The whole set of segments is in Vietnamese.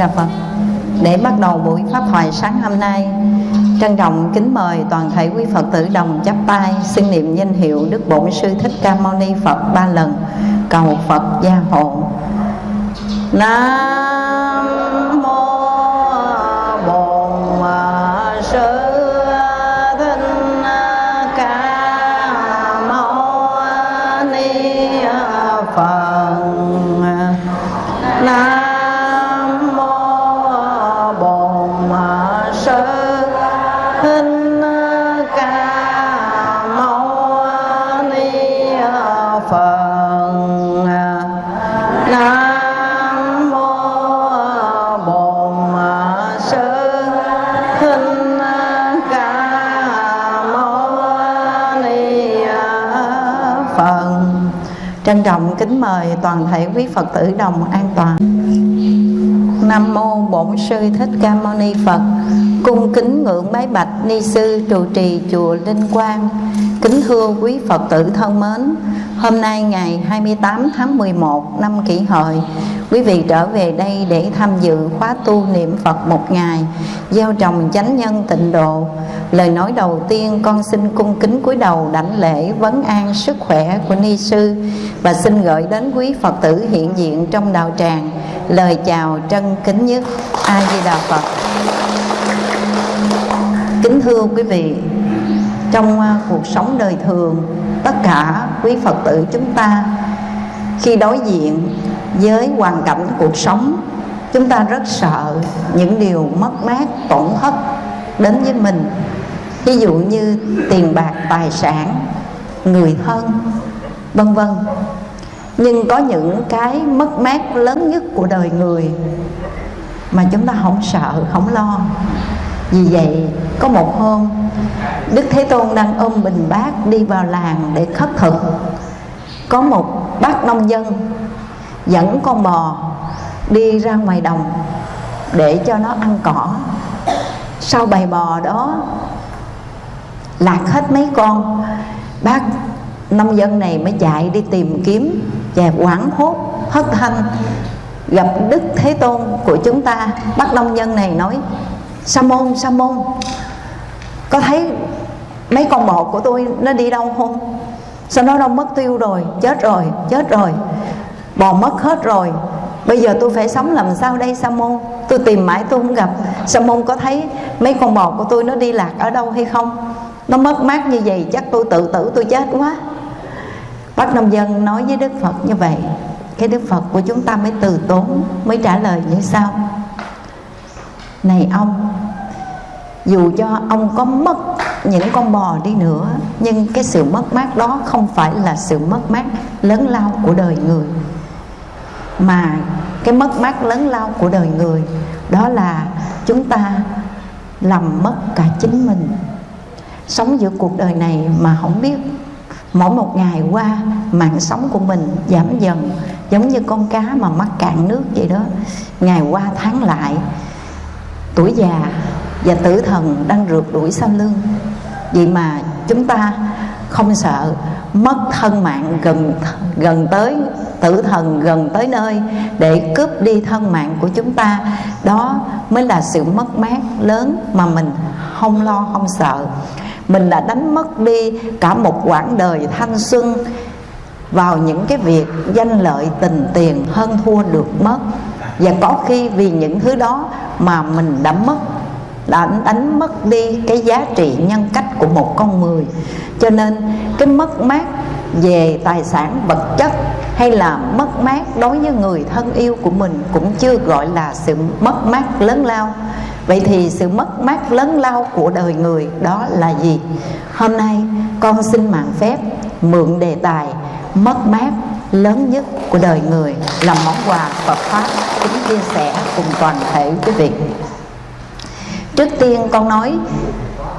Đà Phật. Để bắt đầu buổi Pháp thoại sáng hôm nay, Trân trọng kính mời toàn thể quý Phật tử đồng chắp tay Xưng niệm danh hiệu Đức Bổn Sư Thích Ca Mâu Ni Phật ba lần. Cầu Phật gia hộ. Nam Trân trọng kính mời toàn thể quý Phật tử đồng an toàn Nam mô Bổn Sư Thích Ca Mâu Ni Phật. Cung kính ngưỡng bái bạch ni sư trụ trì chùa Linh Quang. Kính thưa quý Phật tử thân mến, hôm nay ngày 28 tháng 11 năm Kỷ Hợi, quý vị trở về đây để tham dự khóa tu niệm Phật một ngày, gieo trồng chánh nhân tịnh độ. Lời nói đầu tiên con xin cung kính cúi đầu đảnh lễ vấn an sức khỏe của ni sư và xin gửi đến quý Phật tử hiện diện trong đạo tràng lời chào trân kính nhất A Di Đà Phật. Kính thưa quý vị, trong à, cuộc sống đời thường, tất cả quý Phật tử chúng ta khi đối diện với hoàn cảnh cuộc sống, chúng ta rất sợ những điều mất mát, tổn thất đến với mình. Ví dụ như tiền bạc, tài sản, người thân, vân vân. Nhưng có những cái mất mát lớn nhất của đời người mà chúng ta không sợ không lo. Vì vậy có một hôm đức thế tôn đang ôm bình bát đi vào làng để khất thực. Có một bác nông dân dẫn con bò đi ra ngoài đồng để cho nó ăn cỏ. Sau bầy bò đó lạc hết mấy con. Bác nông dân này mới chạy đi tìm kiếm và quảng hốt, hất thanh gặp đức thế tôn của chúng ta. Bác nông dân này nói, sa môn sa môn, có thấy mấy con bò của tôi nó đi đâu không? Sao nó đâu mất tiêu rồi, chết rồi chết rồi, bò mất hết rồi. Bây giờ tôi phải sống làm sao đây, sa môn? Tôi tìm mãi tôi không gặp. Sa môn có thấy mấy con bò của tôi nó đi lạc ở đâu hay không? Nó mất mát như vậy, chắc tôi tự tử, tôi chết quá. Bác nông dân nói với Đức Phật như vậy. Cái Đức Phật của chúng ta mới từ tốn, Mới trả lời như sau. Này ông, Dù cho ông có mất những con bò đi nữa, Nhưng cái sự mất mát đó không phải là sự mất mát lớn lao của đời người. Mà cái mất mát lớn lao của đời người, Đó là chúng ta làm mất cả chính mình. Sống giữa cuộc đời này mà không biết. Mỗi một ngày qua, mạng sống của mình giảm dần, giống như con cá mà mắc cạn nước vậy đó. Ngày qua tháng lại, tuổi già và tử thần đang rượt đuổi sau lưng. Vậy mà chúng ta không sợ mất thân mạng gần gần tới, tử thần gần tới nơi để cướp đi thân mạng của chúng ta. Đó mới là sự mất mát lớn mà mình không lo, không sợ mình đã đánh mất đi cả một quãng đời thanh xuân vào những cái việc danh lợi tình tiền hơn thua được mất. Và có khi vì những thứ đó mà mình đã mất, đã đánh mất đi cái giá trị nhân cách của một con người. Cho nên cái mất mát về tài sản vật chất hay là mất mát đối với người thân yêu của mình cũng chưa gọi là sự mất mát lớn lao vậy thì sự mất mát lớn lao của đời người đó là gì? Hôm nay, con xin mạng phép, mượn đề tài mất mát lớn nhất của đời người làm món quà Phật pháp kính chia sẻ cùng toàn thể quý vị. Trước tiên, con nói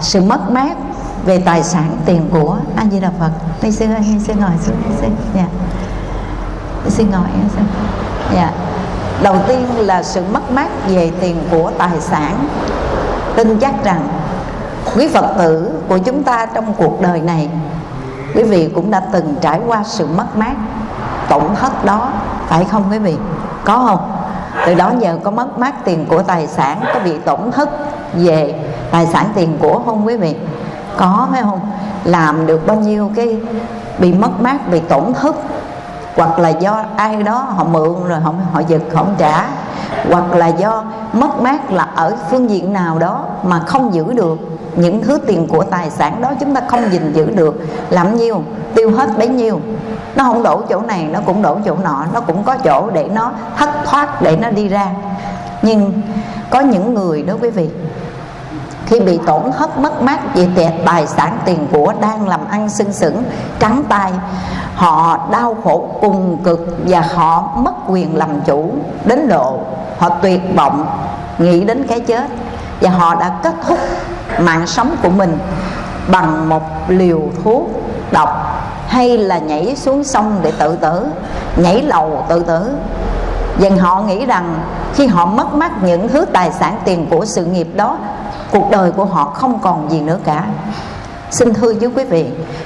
sự mất mát về tài sản tiền của anh di đà phật. Ni sư ơi ni sư ngồi xuống ni sư. Dạ. Ni sư ngồi ni sư. Dạ đầu tiên là sự mất mát về tiền của tài sản. Tin chắc rằng quý phật tử của chúng ta trong cuộc đời này, quý vị cũng đã từng trải qua sự mất mát, tổn thất đó, phải không quý vị? Có không? Từ đó giờ có mất mát tiền của tài sản, có bị tổn thất về tài sản tiền của không quý vị? Có, phải không? Làm được bao nhiêu cái bị mất mát, bị tổn thất hoặc là do ai đó họ mượn rồi họ họ giật không trả. Hoặc là do mất mát là ở phương diện nào đó mà không giữ được những thứ tiền của tài sản đó, chúng ta không gìn giữ được. Làm nhiêu tiêu hết bấy nhiêu. Nó không đổ chỗ này, nó cũng đổ chỗ nọ, nó cũng có chỗ để nó thất thoát, để nó đi ra. Nhưng có những người đó quý vị khi bị tổn thất mất mát về tài sản tiền của đang làm ăn sưng sững trắng tay họ đau khổ cùng cực và họ mất quyền làm chủ. Đến độ họ tuyệt vọng, nghĩ đến cái chết và họ đã kết thúc mạng sống của mình bằng một liều thuốc độc hay là nhảy xuống sông để tự tử, nhảy lầu tự tử. Dần họ nghĩ rằng khi họ mất mát những thứ tài sản tiền của sự nghiệp đó cuộc đời của họ không còn gì nữa cả xin thưa với quý vị,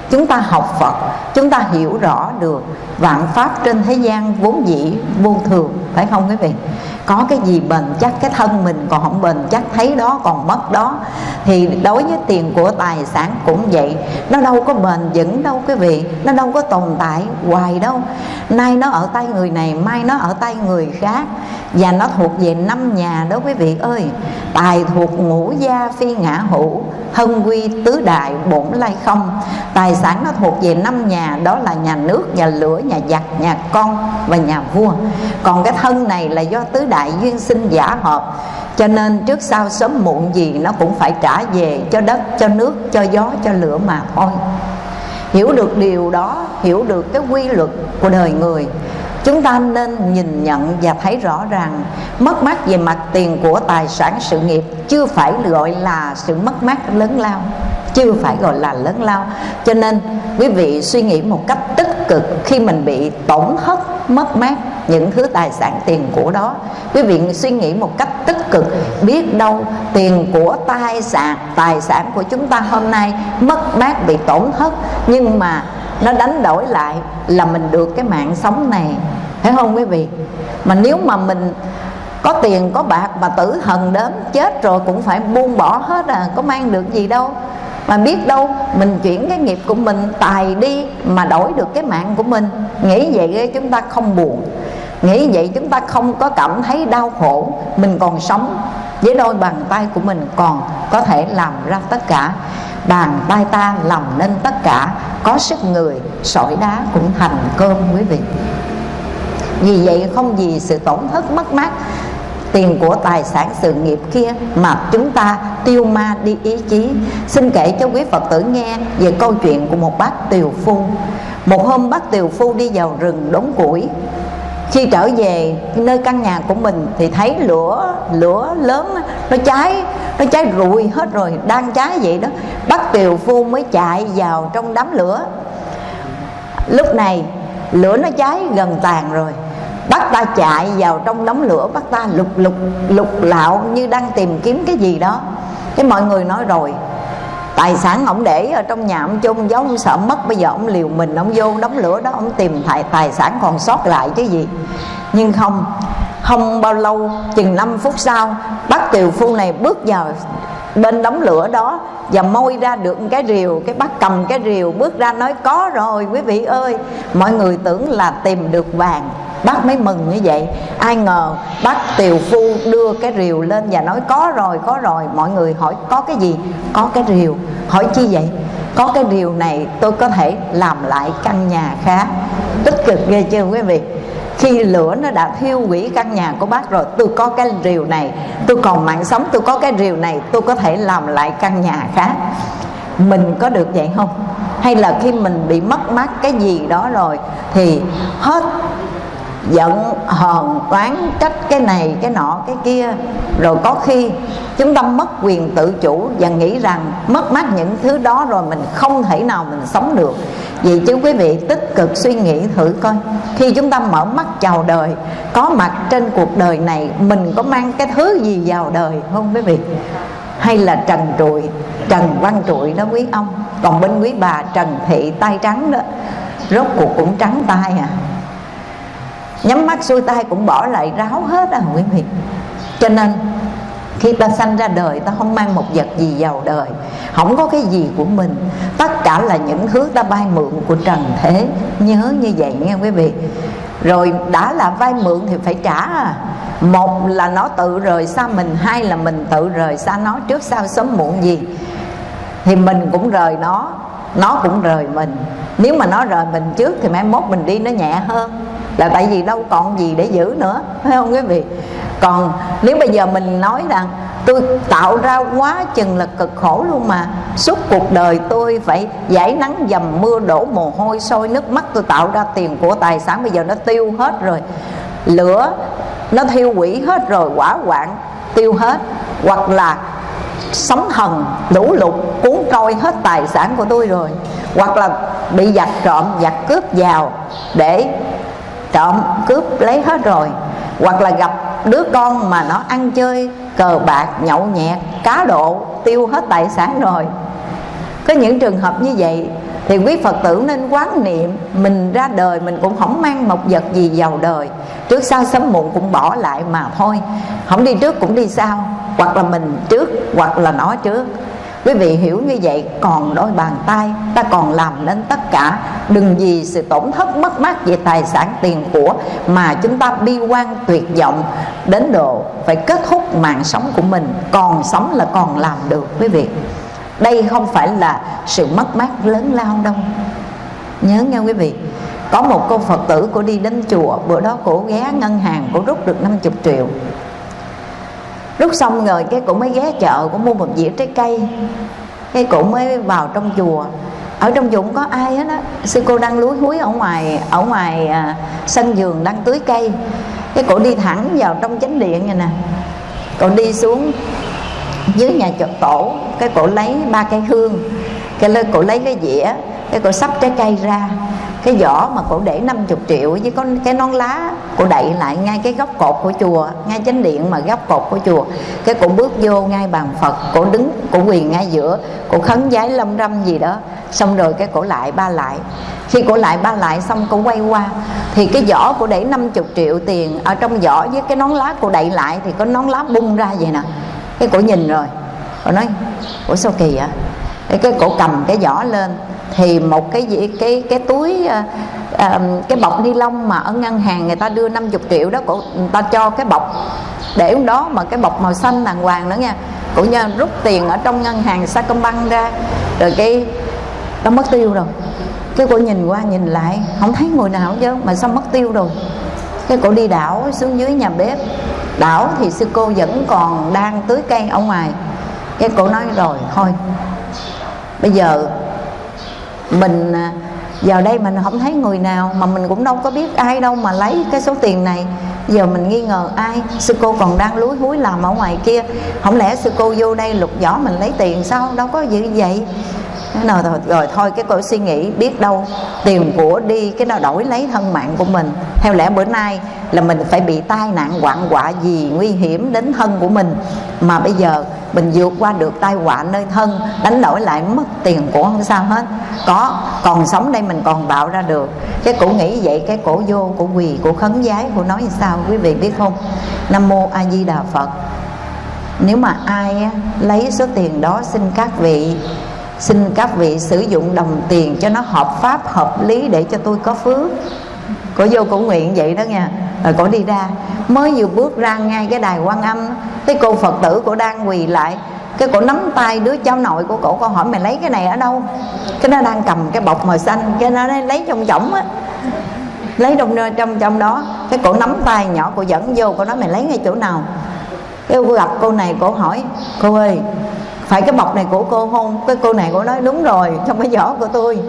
chúng ta học phật, chúng ta hiểu rõ được vạn pháp trên thế gian vốn dĩ vô thường, phải không quý vị? Có cái gì bền chắc, cái thân mình còn không bền chắc, thấy đó còn mất đó, thì đối với tiền của tài sản cũng vậy. Nó đâu có bền vững đâu quý vị, nó đâu có tồn tại hoài đâu. Nay nó ở tay người này, mai nó ở tay người khác, và nó thuộc về năm nhà đó quý vị ơi. Tài thuộc ngũ gia phi ngã hữu hân quy tứ đại bổn lai không. Tài sản nó thuộc về năm nhà, đó là nhà nước, nhà lửa, nhà giặc, nhà con và nhà vua. Còn cái thân này là do tứ đại duyên sinh giả hợp cho nên trước sau sớm muộn gì nó cũng phải trả về cho đất, cho nước, cho gió, cho lửa mà thôi. Hiểu được điều đó, hiểu được cái quy luật của đời người, chúng ta nên nhìn nhận và thấy rõ ràng, mất mát về mặt tiền của tài sản sự nghiệp chưa phải gọi là sự mất mát lớn lao chưa phải gọi là lớn lao. Cho nên quý vị suy nghĩ một cách tích cực khi mình bị tổn thất, mất mát những thứ tài sản tiền của đó. Quý vị suy nghĩ một cách tích cực, biết đâu tiền của tài sản tài sản của chúng ta hôm nay mất mát, bị tổn thất, nhưng mà nó đánh đổi lại là mình được cái mạng sống này. Thấy không quý vị? Mà nếu mà mình có tiền, có bạc mà tử hần đến chết rồi cũng phải buông bỏ hết à có mang được gì đâu mà biết đâu, mình chuyển cái nghiệp của mình tài đi mà đổi được cái mạng của mình. Nghĩ vậy chúng ta không buồn. Nghĩ vậy chúng ta không có cảm thấy đau khổ. Mình còn sống. Với đôi bàn tay của mình còn có thể làm ra tất cả. Bàn tay ta làm nên tất cả. Có sức người, sỏi đá cũng thành cơm quý vị. Vì vậy không vì sự tổn thất mất mát tiền của tài sản sự nghiệp kia mà chúng ta tiêu ma đi ý chí. Xin kể cho quý phật tử nghe về câu chuyện của một bác tiều phu. Một hôm bác tiều phu đi vào rừng đốn củi. Khi trở về nơi căn nhà của mình thì thấy lửa lửa lớn, nó cháy nó cháy rụi hết rồi, đang cháy vậy đó. Bác tiều phu mới chạy vào trong đám lửa. Lúc này, lửa nó cháy gần tàn rồi bắt ta chạy vào trong đống lửa bắt ta lục lục lục lạo như đang tìm kiếm cái gì đó. Cái mọi người nói rồi tài sản ông để ở trong nhà ông chôn giấu ông sợ mất bây giờ ông liều mình ông vô đống lửa đó ông tìm tài, tài sản còn sót lại cái gì. Nhưng không không bao lâu chừng 5 phút sau bác tiều phu này bước vào bên đống lửa đó và môi ra được cái rìu cái bác cầm cái rìu bước ra nói có rồi quý vị ơi. Mọi người tưởng là tìm được vàng bác mới mừng như vậy. Ai ngờ bác tiều phu đưa cái rìu lên và nói, có rồi có rồi, mọi người hỏi, có cái gì? Có cái rìu. Hỏi chi vậy? Có cái rìu này tôi có thể làm lại căn nhà khác. Tích cực ghê chưa quý vị? Khi lửa nó đã thiêu hủy căn nhà của bác rồi, tôi có cái rìu này. Tôi còn mạng sống, tôi có cái rìu này, tôi có thể làm lại căn nhà khác. Mình có được vậy không? Hay là khi mình bị mất mát cái gì đó rồi, thì hết giận, hờn toán trách cái này, cái nọ, cái kia. Rồi có khi chúng ta mất quyền tự chủ và nghĩ rằng mất mát những thứ đó rồi mình không thể nào mình sống được. Vì chứ quý vị tích cực suy nghĩ thử coi. Khi chúng ta mở mắt chào đời, có mặt trên cuộc đời này, mình có mang cái thứ gì vào đời không quý vị? Hay là trần trụi, trần văn trụi đó quý ông. Còn bên quý bà trần thị tay trắng đó, rốt cuộc cũng trắng tay à nhắm mắt xuôi tay cũng bỏ lại ráo hết à quý vị cho nên, khi ta sanh ra đời, ta không mang một vật gì vào đời. Không có cái gì của mình. Tất cả là những thứ ta vay mượn của trần thế. Nhớ như vậy nghe quý vị. Rồi đã là vay mượn thì phải trả. À một là nó tự rời xa mình, hai là mình tự rời xa nó trước sau sớm muộn gì. Thì mình cũng rời nó nó cũng rời mình. Nếu mà nó rời mình trước thì mai mốt mình đi nó nhẹ hơn là tại vì đâu còn gì để giữ nữa, phải không quý vị? Còn nếu bây giờ mình nói rằng tôi tạo ra quá chừng là cực khổ luôn mà, suốt cuộc đời tôi phải giải nắng dầm mưa đổ mồ hôi sôi nước mắt, tôi tạo ra tiền của tài sản bây giờ nó tiêu hết rồi. Lửa nó thiêu quỷ hết rồi quả quạng tiêu hết. Hoặc là sóng thần lũ lụt cuốn trôi hết tài sản của tôi rồi. Hoặc là bị giặc trộm, giặc cướp vào để trộm, cướp lấy hết rồi. Hoặc là gặp đứa con mà nó ăn chơi, cờ bạc, nhậu nhẹt, cá độ, tiêu hết tài sản rồi. Có những trường hợp như vậy thì quý phật tử nên quán niệm mình ra đời mình cũng không mang một vật gì vào đời. Trước sau sớm muộn cũng bỏ lại mà thôi. Không đi trước cũng đi sau. Hoặc là mình trước, hoặc là nó trước quý vị hiểu như vậy, còn đôi bàn tay ta còn làm nên tất cả. Đừng vì sự tổn thất mất mát về tài sản tiền của mà chúng ta bi quan tuyệt vọng. Đến độ phải kết thúc mạng sống của mình, còn sống là còn làm được, quý vị. Đây không phải là sự mất mát lớn lao đâu. Nhớ nghe quý vị, có một cô phật tử cô đi đến chùa, bữa đó cổ ghé ngân hàng cổ rút được 50 triệu lúc xong rồi cái cụ mới ghé chợ cũng mua một dĩa trái cây. Cái cụ mới vào trong chùa. Ở trong chùa không có ai hết á. Sư cô đang lúi húi ở ngoài ở ngoài à, sân vườn đang tưới cây. Cái cổ đi thẳng vào trong chánh điện này nè. Cổ đi xuống dưới nhà chợ tổ cái cổ lấy ba cây hương. Cái lên cổ lấy cái dĩa. Cái cổ sắp trái cây ra cái vỏ mà cổ để 50 triệu với có cái nón lá cổ đậy lại ngay cái góc cột của chùa ngay chánh điện mà góc cột của chùa. Cái cổ bước vô ngay bàn phật cổ đứng cổ quỳ ngay giữa cổ khấn giái lâm râm gì đó. Xong rồi cái cổ lại ba lại. Khi cổ lại ba lại xong cổ quay qua. Thì cái vỏ cổ để 50 triệu tiền ở trong vỏ với cái nón lá cổ đậy lại thì có nón lá bung ra vậy nè. Cái cổ nhìn rồi cổ nói ủa sao kỳ vậy? Cái, cái cổ cầm cái vỏ lên thì một cái gì cái cái túi à, cái bọc ni lông mà ở ngân hàng người ta đưa 50 triệu đó cổ người ta cho cái bọc để đó mà cái bọc màu xanh đàng hoàng nữa nha. Cổ nha rút tiền ở trong ngân hàng Sacombank ra rồi cái nó mất tiêu rồi. Cái cô nhìn qua nhìn lại không thấy người nào chứ mà sao mất tiêu rồi? Cái cổ đi đảo xuống dưới nhà bếp. Đảo thì sư cô vẫn còn đang tưới cây ở ngoài. Cái cổ nói rồi thôi bây giờ mình à, vào đây mình không thấy người nào mà mình cũng đâu có biết ai đâu mà lấy cái số tiền này. Giờ mình nghi ngờ ai? Sư cô còn đang lúi húi làm ở ngoài kia. Không lẽ sư cô vô đây lục vỏ mình lấy tiền sao? Đâu có gì vậy nào rồi, rồi thôi cái cô suy nghĩ biết đâu tiền của đi cái nào đổi lấy thân mạng của mình. Theo lẽ bữa nay là mình phải bị tai nạn hoạn quả gì nguy hiểm đến thân của mình. Mà bây giờ mình vượt qua được tai họa nơi thân đánh đổi lại mất tiền của không sao hết. Có còn sống đây mình còn tạo ra được. Cái cổ nghĩ vậy cái cổ vô cổ quỳ cổ khấn giái cổ nói sao quý vị biết không? Nam mô a di đà phật. Nếu mà ai lấy số tiền đó xin các vị xin các vị sử dụng đồng tiền cho nó hợp pháp, hợp lý để cho tôi có phước. Cổ vô cổ nguyện vậy đó nha. Rồi cổ đi ra. Mới vừa bước ra ngay cái đài quan âm, cái cô phật tử cổ đang quỳ lại. Cái cổ nắm tay đứa cháu nội của cổ con hỏi, mày lấy cái này ở đâu? Cái nó đang cầm cái bọc màu xanh, cái nó lấy trong chổng á. Lấy trong trong trong đó. Cái cổ nắm tay nhỏ, cổ dẫn vô, cổ nói, mày lấy ngay chỗ nào? Cái cô gặp cô này, cổ hỏi, cô ơi phải cái bọc này của cô không? Cái cô này cô nói đúng rồi, trong cái giỏ của tôi.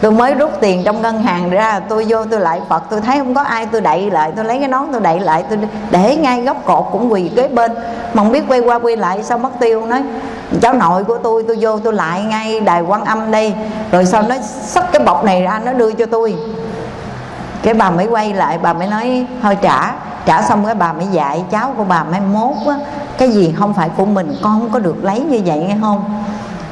Tôi mới rút tiền trong ngân hàng ra, tôi vô tôi lại phật, tôi thấy không có ai, tôi đậy lại, tôi lấy cái nón tôi đậy lại, tôi để ngay góc cột cũng quỳ kế bên. Mà không biết quay qua quay lại sao mất tiêu nói. Cháu nội của tôi tôi vô tôi lại ngay đài quan âm đây. Rồi sau nó xách cái bọc này ra, nó đưa cho tôi. Cái bà mới quay lại, bà mới nói, thôi trả trả xong cái bà mới dạy cháu của bà mới mốt á cái gì không phải của mình con không có được lấy như vậy nghe không?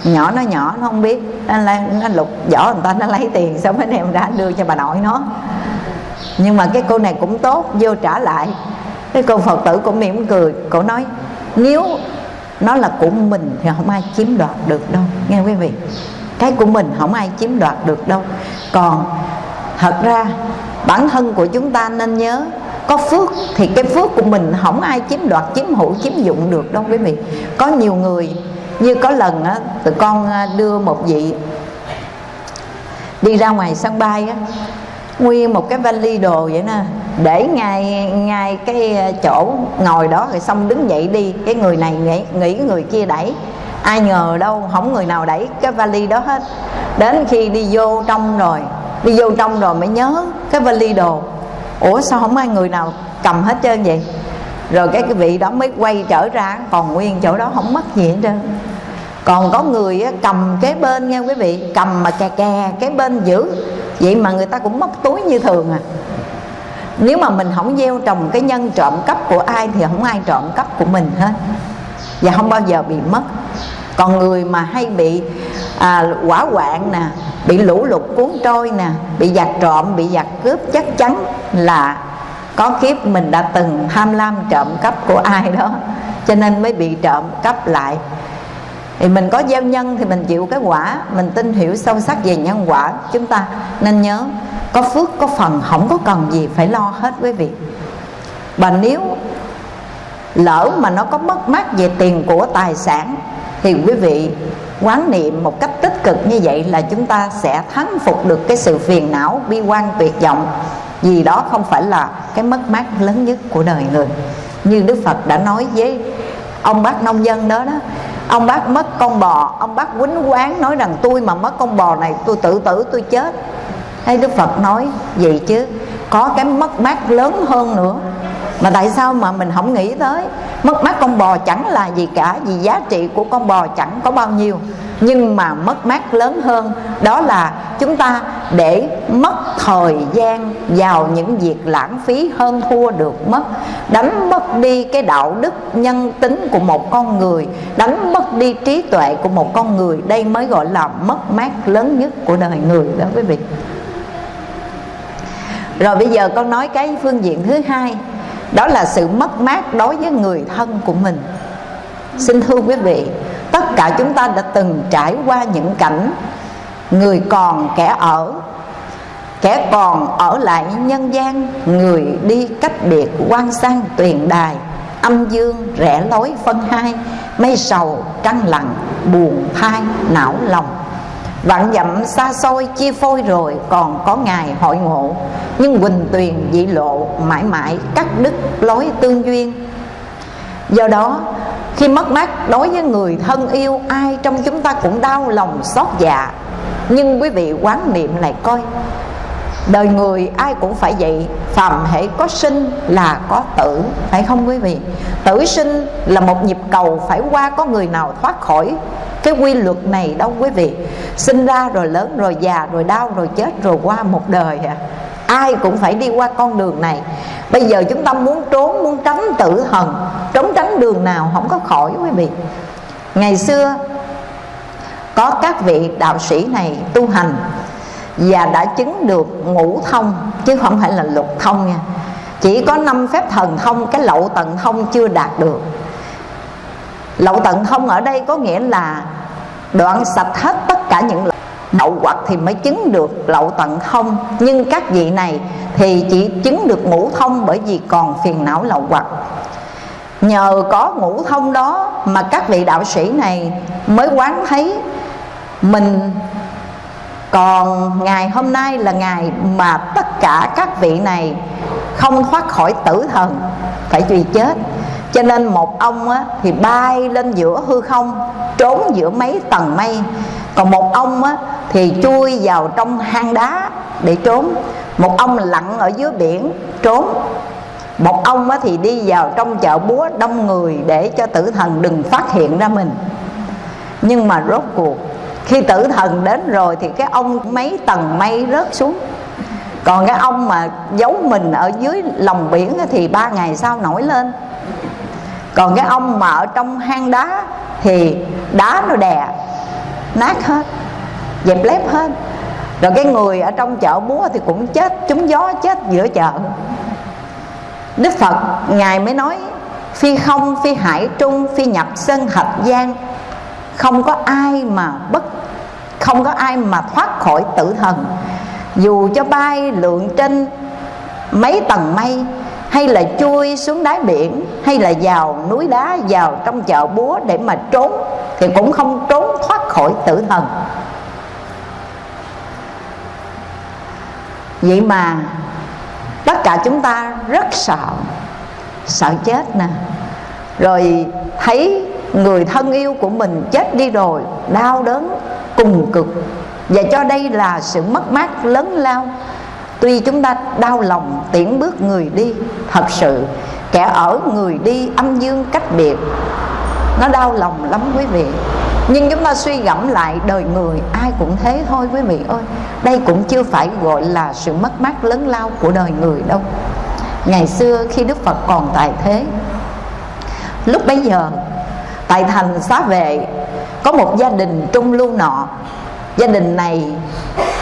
Nhỏ nó nhỏ nó không biết nó, nó lục vỏ người ta nó lấy tiền xong mới đem ra đưa cho bà nội nó? Nhưng mà cái cô này cũng tốt vô trả lại. Cái cô phật tử cũng mỉm cười cổ nói nếu nó là của mình thì không ai chiếm đoạt được đâu. Nghe quý vị cái của mình không ai chiếm đoạt được đâu. Còn thật ra bản thân của chúng ta nên nhớ có phước thì cái phước của mình không ai chiếm đoạt chiếm hữu chiếm dụng được đâu quý vị. Có nhiều người như có lần á tụi con à, đưa một vị đi ra ngoài sân bay á nguyên một cái vali đồ vậy nè để ngay ngay cái à, chỗ ngồi đó rồi xong đứng dậy đi. Cái người này nghĩ, nghĩ người kia đẩy. Ai ngờ đâu không người nào đẩy cái vali đó hết. Đến khi đi vô trong rồi đi vô trong rồi mới nhớ cái vali đồ ủa sao không ai người nào cầm hết trơn vậy? Rồi cái cái vị đó mới quay trở ra còn nguyên chỗ đó không mất gì hết trơn. Còn có người cầm kế bên nha quý vị cầm mà kè kè cái bên giữ. Vậy mà người ta cũng móc túi như thường à. Nếu mà mình không gieo trồng cái nhân trộm cắp của ai thì không ai trộm cắp của mình hết. Và không bao giờ bị mất. Còn người mà hay bị à, quả quạng nè bị lũ lụt cuốn trôi nè, bị giặc trộm, bị giặc cướp, chắc chắn là có kiếp mình đã từng tham lam trộm cắp của ai đó, cho nên mới bị trộm cắp lại. Thì mình có gieo nhân thì mình chịu cái quả, mình tin hiểu sâu sắc về nhân quả chúng ta. Nên nhớ, có phước, có phần, không có cần gì phải lo hết quý vị. Và nếu lỡ mà nó có mất mát về tiền của tài sản, thì quý vị quán niệm một cách tích cực như vậy là chúng ta sẽ thắng phục được cái sự phiền não, bi quan, tuyệt vọng. Vì đó không phải là cái mất mát lớn nhất của đời người. Như đức phật đã nói với ông bác nông dân đó đó, ông bác mất con bò, ông bác quýnh quán nói rằng tôi mà mất con bò này, tôi tự tử, tôi chết. Hay đức phật nói gì chứ, có cái mất mát lớn hơn nữa. Mà tại sao mà mình không nghĩ tới? Mất mát con bò chẳng là gì cả, vì giá trị của con bò chẳng có bao nhiêu nhưng mà mất mát lớn hơn, đó là chúng ta để mất thời gian vào những việc lãng phí hơn thua được mất. Đánh mất đi cái đạo đức nhân tính của một con người, đánh mất đi trí tuệ của một con người, đây mới gọi là mất mát lớn nhất của đời người đó quý vị. Rồi bây giờ con nói cái phương diện thứ hai, đó là sự mất mát đối với người thân của mình. Xin thưa quý vị tất cả chúng ta đã từng trải qua những cảnh người còn kẻ ở, kẻ còn ở lại nhân gian, người đi cách biệt quan sang tuyền đài, âm dương rẽ lối phân hai, mây sầu trăng lặng, buồn thai, não lòng. Vạn dặm xa xôi chia phôi rồi Còn có ngày hội ngộ, Nhưng Quỳnh Tuyền dị lộ Mãi mãi cắt đứt lối tương duyên. Do đó khi mất mát, đối với người thân yêu, Ai trong chúng ta cũng đau lòng, xót dạ. Nhưng quý vị quán niệm này coi, Đời người ai cũng phải vậy, Phàm hệ có sinh là có tử, Phải không quý vị? Tử sinh là một nhịp cầu Phải qua, có người nào thoát khỏi. Cái quy luật này đâu quý vị, sinh ra rồi lớn rồi già rồi đau rồi chết rồi qua một đời à ai cũng phải đi qua con đường này. Bây giờ chúng ta muốn trốn muốn tránh tử hận, trốn tránh đường nào không có khỏi quý vị. Ngày xưa có các vị đạo sĩ này tu hành và đã chứng được ngũ thông chứ không phải là lục thông nha. Chỉ có năm phép thần thông cái lậu tận thông chưa đạt được. Lậu tận thông ở đây có nghĩa là đoạn sạch hết tất cả những lậu hoặc thì mới chứng được lậu tận thông. Nhưng các vị này thì chỉ chứng được ngũ thông bởi vì còn phiền não lậu hoặc nhờ có ngũ thông đó mà các vị đạo sĩ này mới quán thấy mình còn ngày hôm nay là ngày mà tất cả các vị này không thoát khỏi tử thần phải truy chết. Cho nên một ông á, thì bay lên giữa hư không trốn giữa mấy tầng mây. Còn một ông á, thì chui vào trong hang đá để trốn. Một ông lặn ở dưới biển trốn. Một ông á, thì đi vào trong chợ búa đông người để cho tử thần đừng phát hiện ra mình. Nhưng mà rốt cuộc khi tử thần đến rồi thì cái ông mấy tầng mây rớt xuống. Còn cái ông mà giấu mình ở dưới lòng biển thì ba ngày sau nổi lên. Còn cái ông mà ở trong hang đá thì đá nó đè nát hết dẹp lép hết. Rồi cái người ở trong chợ búa thì cũng chết, trúng gió chết giữa chợ. Đức phật, ngài mới nói, phi không, phi hải trung, phi nhập sân hạch gian không có ai mà bất, không có ai mà thoát khỏi tử thần. Dù cho bay lượn trên mấy tầng mây, hay là chui xuống đáy biển, hay là vào núi đá, vào trong chợ búa để mà trốn, thì cũng không trốn thoát khỏi tử thần. Vậy mà tất cả chúng ta rất sợ sợ chết nè. Rồi thấy người thân yêu của mình chết đi rồi, đau đớn, cùng cực. Và cho đây là sự mất mát lớn lao. Tuy chúng ta đau lòng tiễn bước người đi, thật sự kẻ ở người đi âm dương cách biệt, nó đau lòng lắm quý vị nhưng chúng ta suy gẫm lại đời người, ai cũng thế thôi quý vị ơi. Đây cũng chưa phải gọi là sự mất mát lớn lao của đời người đâu. Ngày xưa khi đức phật còn tại thế, lúc bấy giờ, tại thành xá vệ, có một gia đình trung lưu nọ. Gia đình này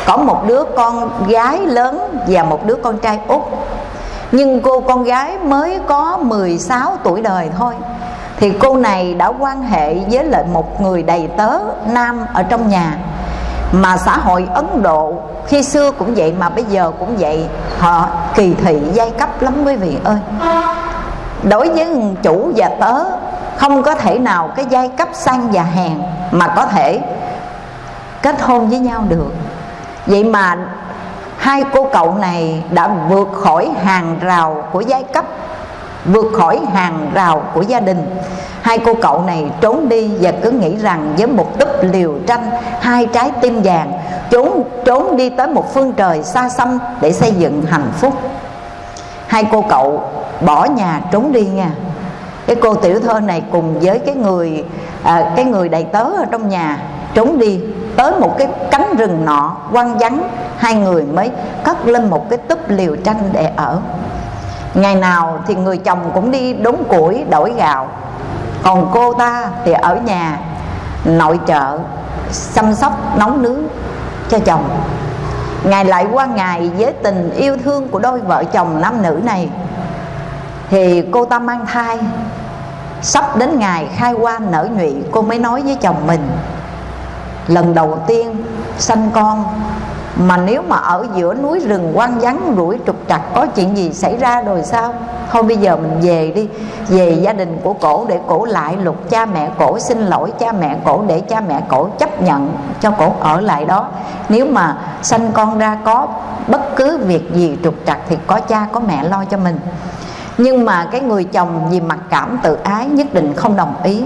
có một đứa con gái lớn và một đứa con trai út. Nhưng cô con gái mới có 16 tuổi đời thôi thì cô này đã quan hệ với lại một người đầy tớ nam ở trong nhà. Mà xã hội Ấn Độ khi xưa cũng vậy mà bây giờ cũng vậy, họ kỳ thị giai cấp lắm quý vị ơi. Đối với chủ và tớ, không có thể nào cái giai cấp sang và hèn mà có thể kết hôn với nhau được. Vậy mà hai cô cậu này đã vượt khỏi hàng rào của giai cấp vượt khỏi hàng rào của gia đình. Hai cô cậu này trốn đi và cứ nghĩ rằng với một túp liều tranh hai trái tim vàng trốn trốn đi tới một phương trời xa xăm để xây dựng hạnh phúc. Hai cô cậu bỏ nhà trốn đi nha. Cái cô tiểu thơ này cùng với cái người à, cái người đầy tớ ở trong nhà trốn đi tới một cái cánh rừng nọ quăng vắng. Hai người mới cất lên một cái túp liều tranh để ở ngày nào thì người chồng cũng đi đốn củi, đổi gạo. Còn cô ta thì ở nhà, nội trợ, chăm sóc, nấu nướng cho chồng. Ngày lại qua ngày với tình, yêu thương của đôi vợ chồng nam nữ này. Thì cô ta mang thai. Sắp đến ngày khai hoa nở nhụy, cô mới nói với chồng mình, lần đầu tiên sanh con mà nếu mà ở giữa núi rừng quan vắng, rủi trục trặc, có chuyện gì xảy ra rồi sao? Thôi bây giờ mình về đi, về gia đình của cổ để cổ lại lục, cha mẹ cổ xin lỗi, cha mẹ cổ để cha mẹ cổ chấp nhận cho cổ ở lại đó. Nếu mà sanh con ra có bất cứ việc gì trục trặc thì có cha, có mẹ lo cho mình. Nhưng mà cái người chồng vì mặc cảm tự ái nhất định không đồng ý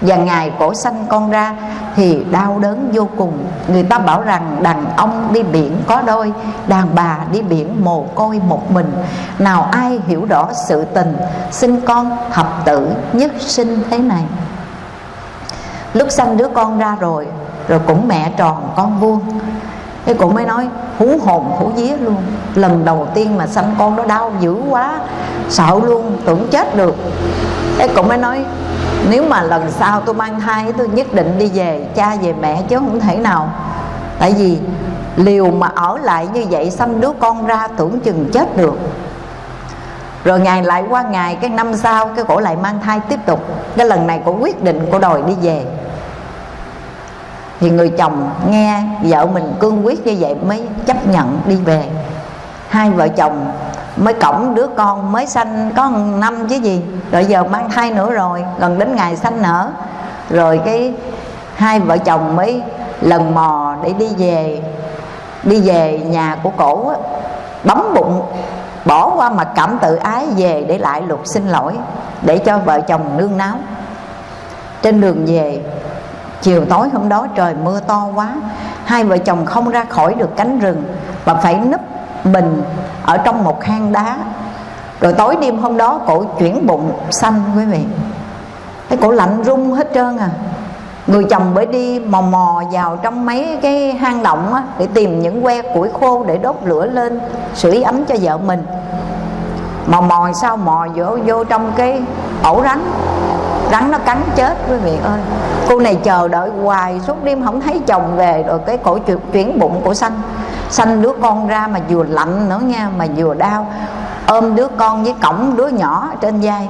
và ngày cổ sanh con ra thì đau đớn vô cùng. Người ta bảo rằng đàn ông đi biển có đôi, đàn bà đi biển mồ côi một mình. Nào ai hiểu rõ sự tình, sinh con hợp tử nhất sinh thế này? Lúc sanh đứa con ra rồi rồi cũng mẹ tròn con vuông. Thế cũng mới nói, hú hồn, hú vía luôn. Lần đầu tiên mà sanh con nó đau dữ quá, Sợ luôn, tưởng chết được. Thế cũng mới nói nếu mà lần sau tôi mang thai, tôi nhất định đi về, cha về mẹ chứ không thể nào. Tại vì liều mà ở lại như vậy, xăm đứa con ra tưởng chừng chết được. Rồi ngày lại qua ngày, cái năm sau, cái cổ lại mang thai tiếp tục. Cái lần này cổ quyết định cổ đòi đi về. Thì người chồng nghe vợ mình cương quyết như vậy mới chấp nhận đi về. Hai vợ chồng mới cổng đứa con mới sanh có năm chứ gì. Rồi giờ mang thai nữa rồi gần đến ngày sanh nở. Rồi cái hai vợ chồng mới lần mò để đi về đi về nhà của cổ á, bấm bụng bỏ qua mặt cảm tự ái về để lại lục xin lỗi để cho vợ chồng nương náo trên đường về chiều tối hôm đó trời mưa to quá hai vợ chồng không ra khỏi được cánh rừng và phải núp mình ở trong một hang đá. Rồi tối đêm hôm đó cổ chuyển bụng xanh quý vị. Cái cổ lạnh run hết trơn à. Người chồng bởi đi mò mò vào trong mấy cái hang động á, để tìm những que củi khô để đốt lửa lên sưởi ấm cho vợ mình. Mò mò sao mò vô vô trong cái ổ rắn. Rắn nó cắn chết quý vị ơi. Cô này chờ đợi hoài suốt đêm không thấy chồng về rồi cái cổ chuyển, chuyển bụng của xanh xanh đứa con ra mà vừa lạnh nữa nha, mà vừa đau. Ôm đứa con với cổng đứa nhỏ trên vai.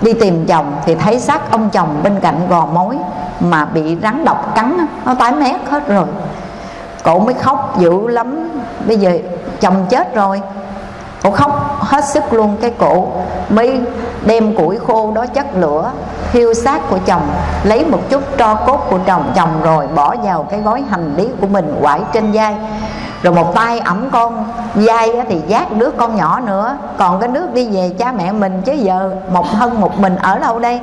Đi tìm chồng thì thấy xác ông chồng bên cạnh gò mối mà bị rắn độc cắn nó tái mét hết rồi. Cổ mới khóc dữ lắm. Bây giờ chồng chết rồi. Cổ khóc hết sức luôn. Cái cổ mới đem củi khô đó chất lửa hiêu xác của chồng lấy một chút tro cốt của chồng chồng rồi bỏ vào cái gói hành lý của mình quải trên vai. Rồi một tay ẩm con dai thì giác đứa con nhỏ nữa. Còn cái nước đi về cha mẹ mình chứ giờ một thân một mình ở đâu đây?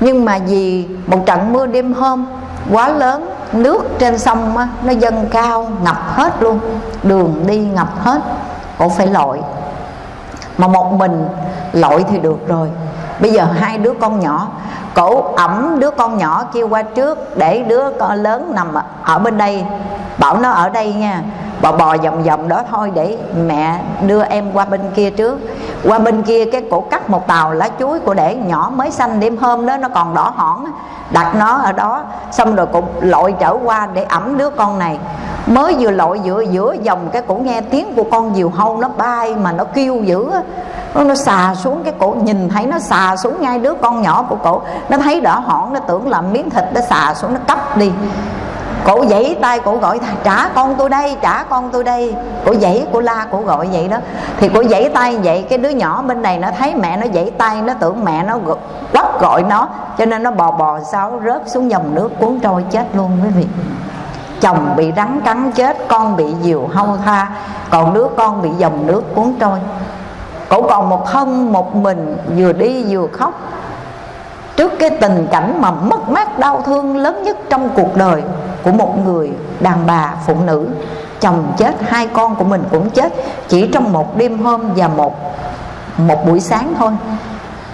Nhưng mà vì một trận mưa đêm hôm quá lớn nước trên sông á, nó dâng cao ngập hết luôn. Đường đi ngập hết cổ phải lội. Mà một mình lội thì được rồi bây giờ hai đứa con nhỏ, cổ ẩm đứa con nhỏ kêu qua trước để đứa con lớn nằm ở bên đây. Bảo nó ở đây nha, bò bò vòng vòng đó thôi để mẹ đưa em qua bên kia trước qua bên kia cái cổ cắt một tàu lá chuối của để nhỏ mới xanh đêm hôm đó nó còn đỏ hỏn. Đặt nó ở đó xong rồi cũng lội trở qua để ẩm đứa con này. Mới vừa lội giữa giữa dòng cái cổ nghe tiếng của con diều hâu nó bay mà nó kêu dữ nó, nó xà xuống cái cổ nhìn thấy nó xà xuống ngay đứa con nhỏ của cổ. Nó thấy đỏ hỏn nó tưởng là miếng thịt nó xà xuống nó cắp đi cổ giãy tay cổ gọi trả con tôi đây, trả con tôi đây. Cổ giãy cổ la cổ gọi vậy đó. Thì cổ giãy tay vậy, cái đứa nhỏ bên này nó thấy mẹ nó giãy tay, nó tưởng mẹ nó quắt gọi nó, cho nên nó bò bò sau rớt xuống dòng nước cuốn trôi chết luôn quý vị. Chồng bị rắn cắn chết, con bị diều hâu tha, còn đứa con bị dòng nước cuốn trôi. Cổ còn một thân một mình, vừa đi vừa khóc. Trước cái tình cảnh mà mất mát đau thương lớn nhất trong cuộc đời của một người đàn bà phụ nữ. Chồng chết hai con của mình cũng chết. Chỉ trong một đêm hôm và một một buổi sáng thôi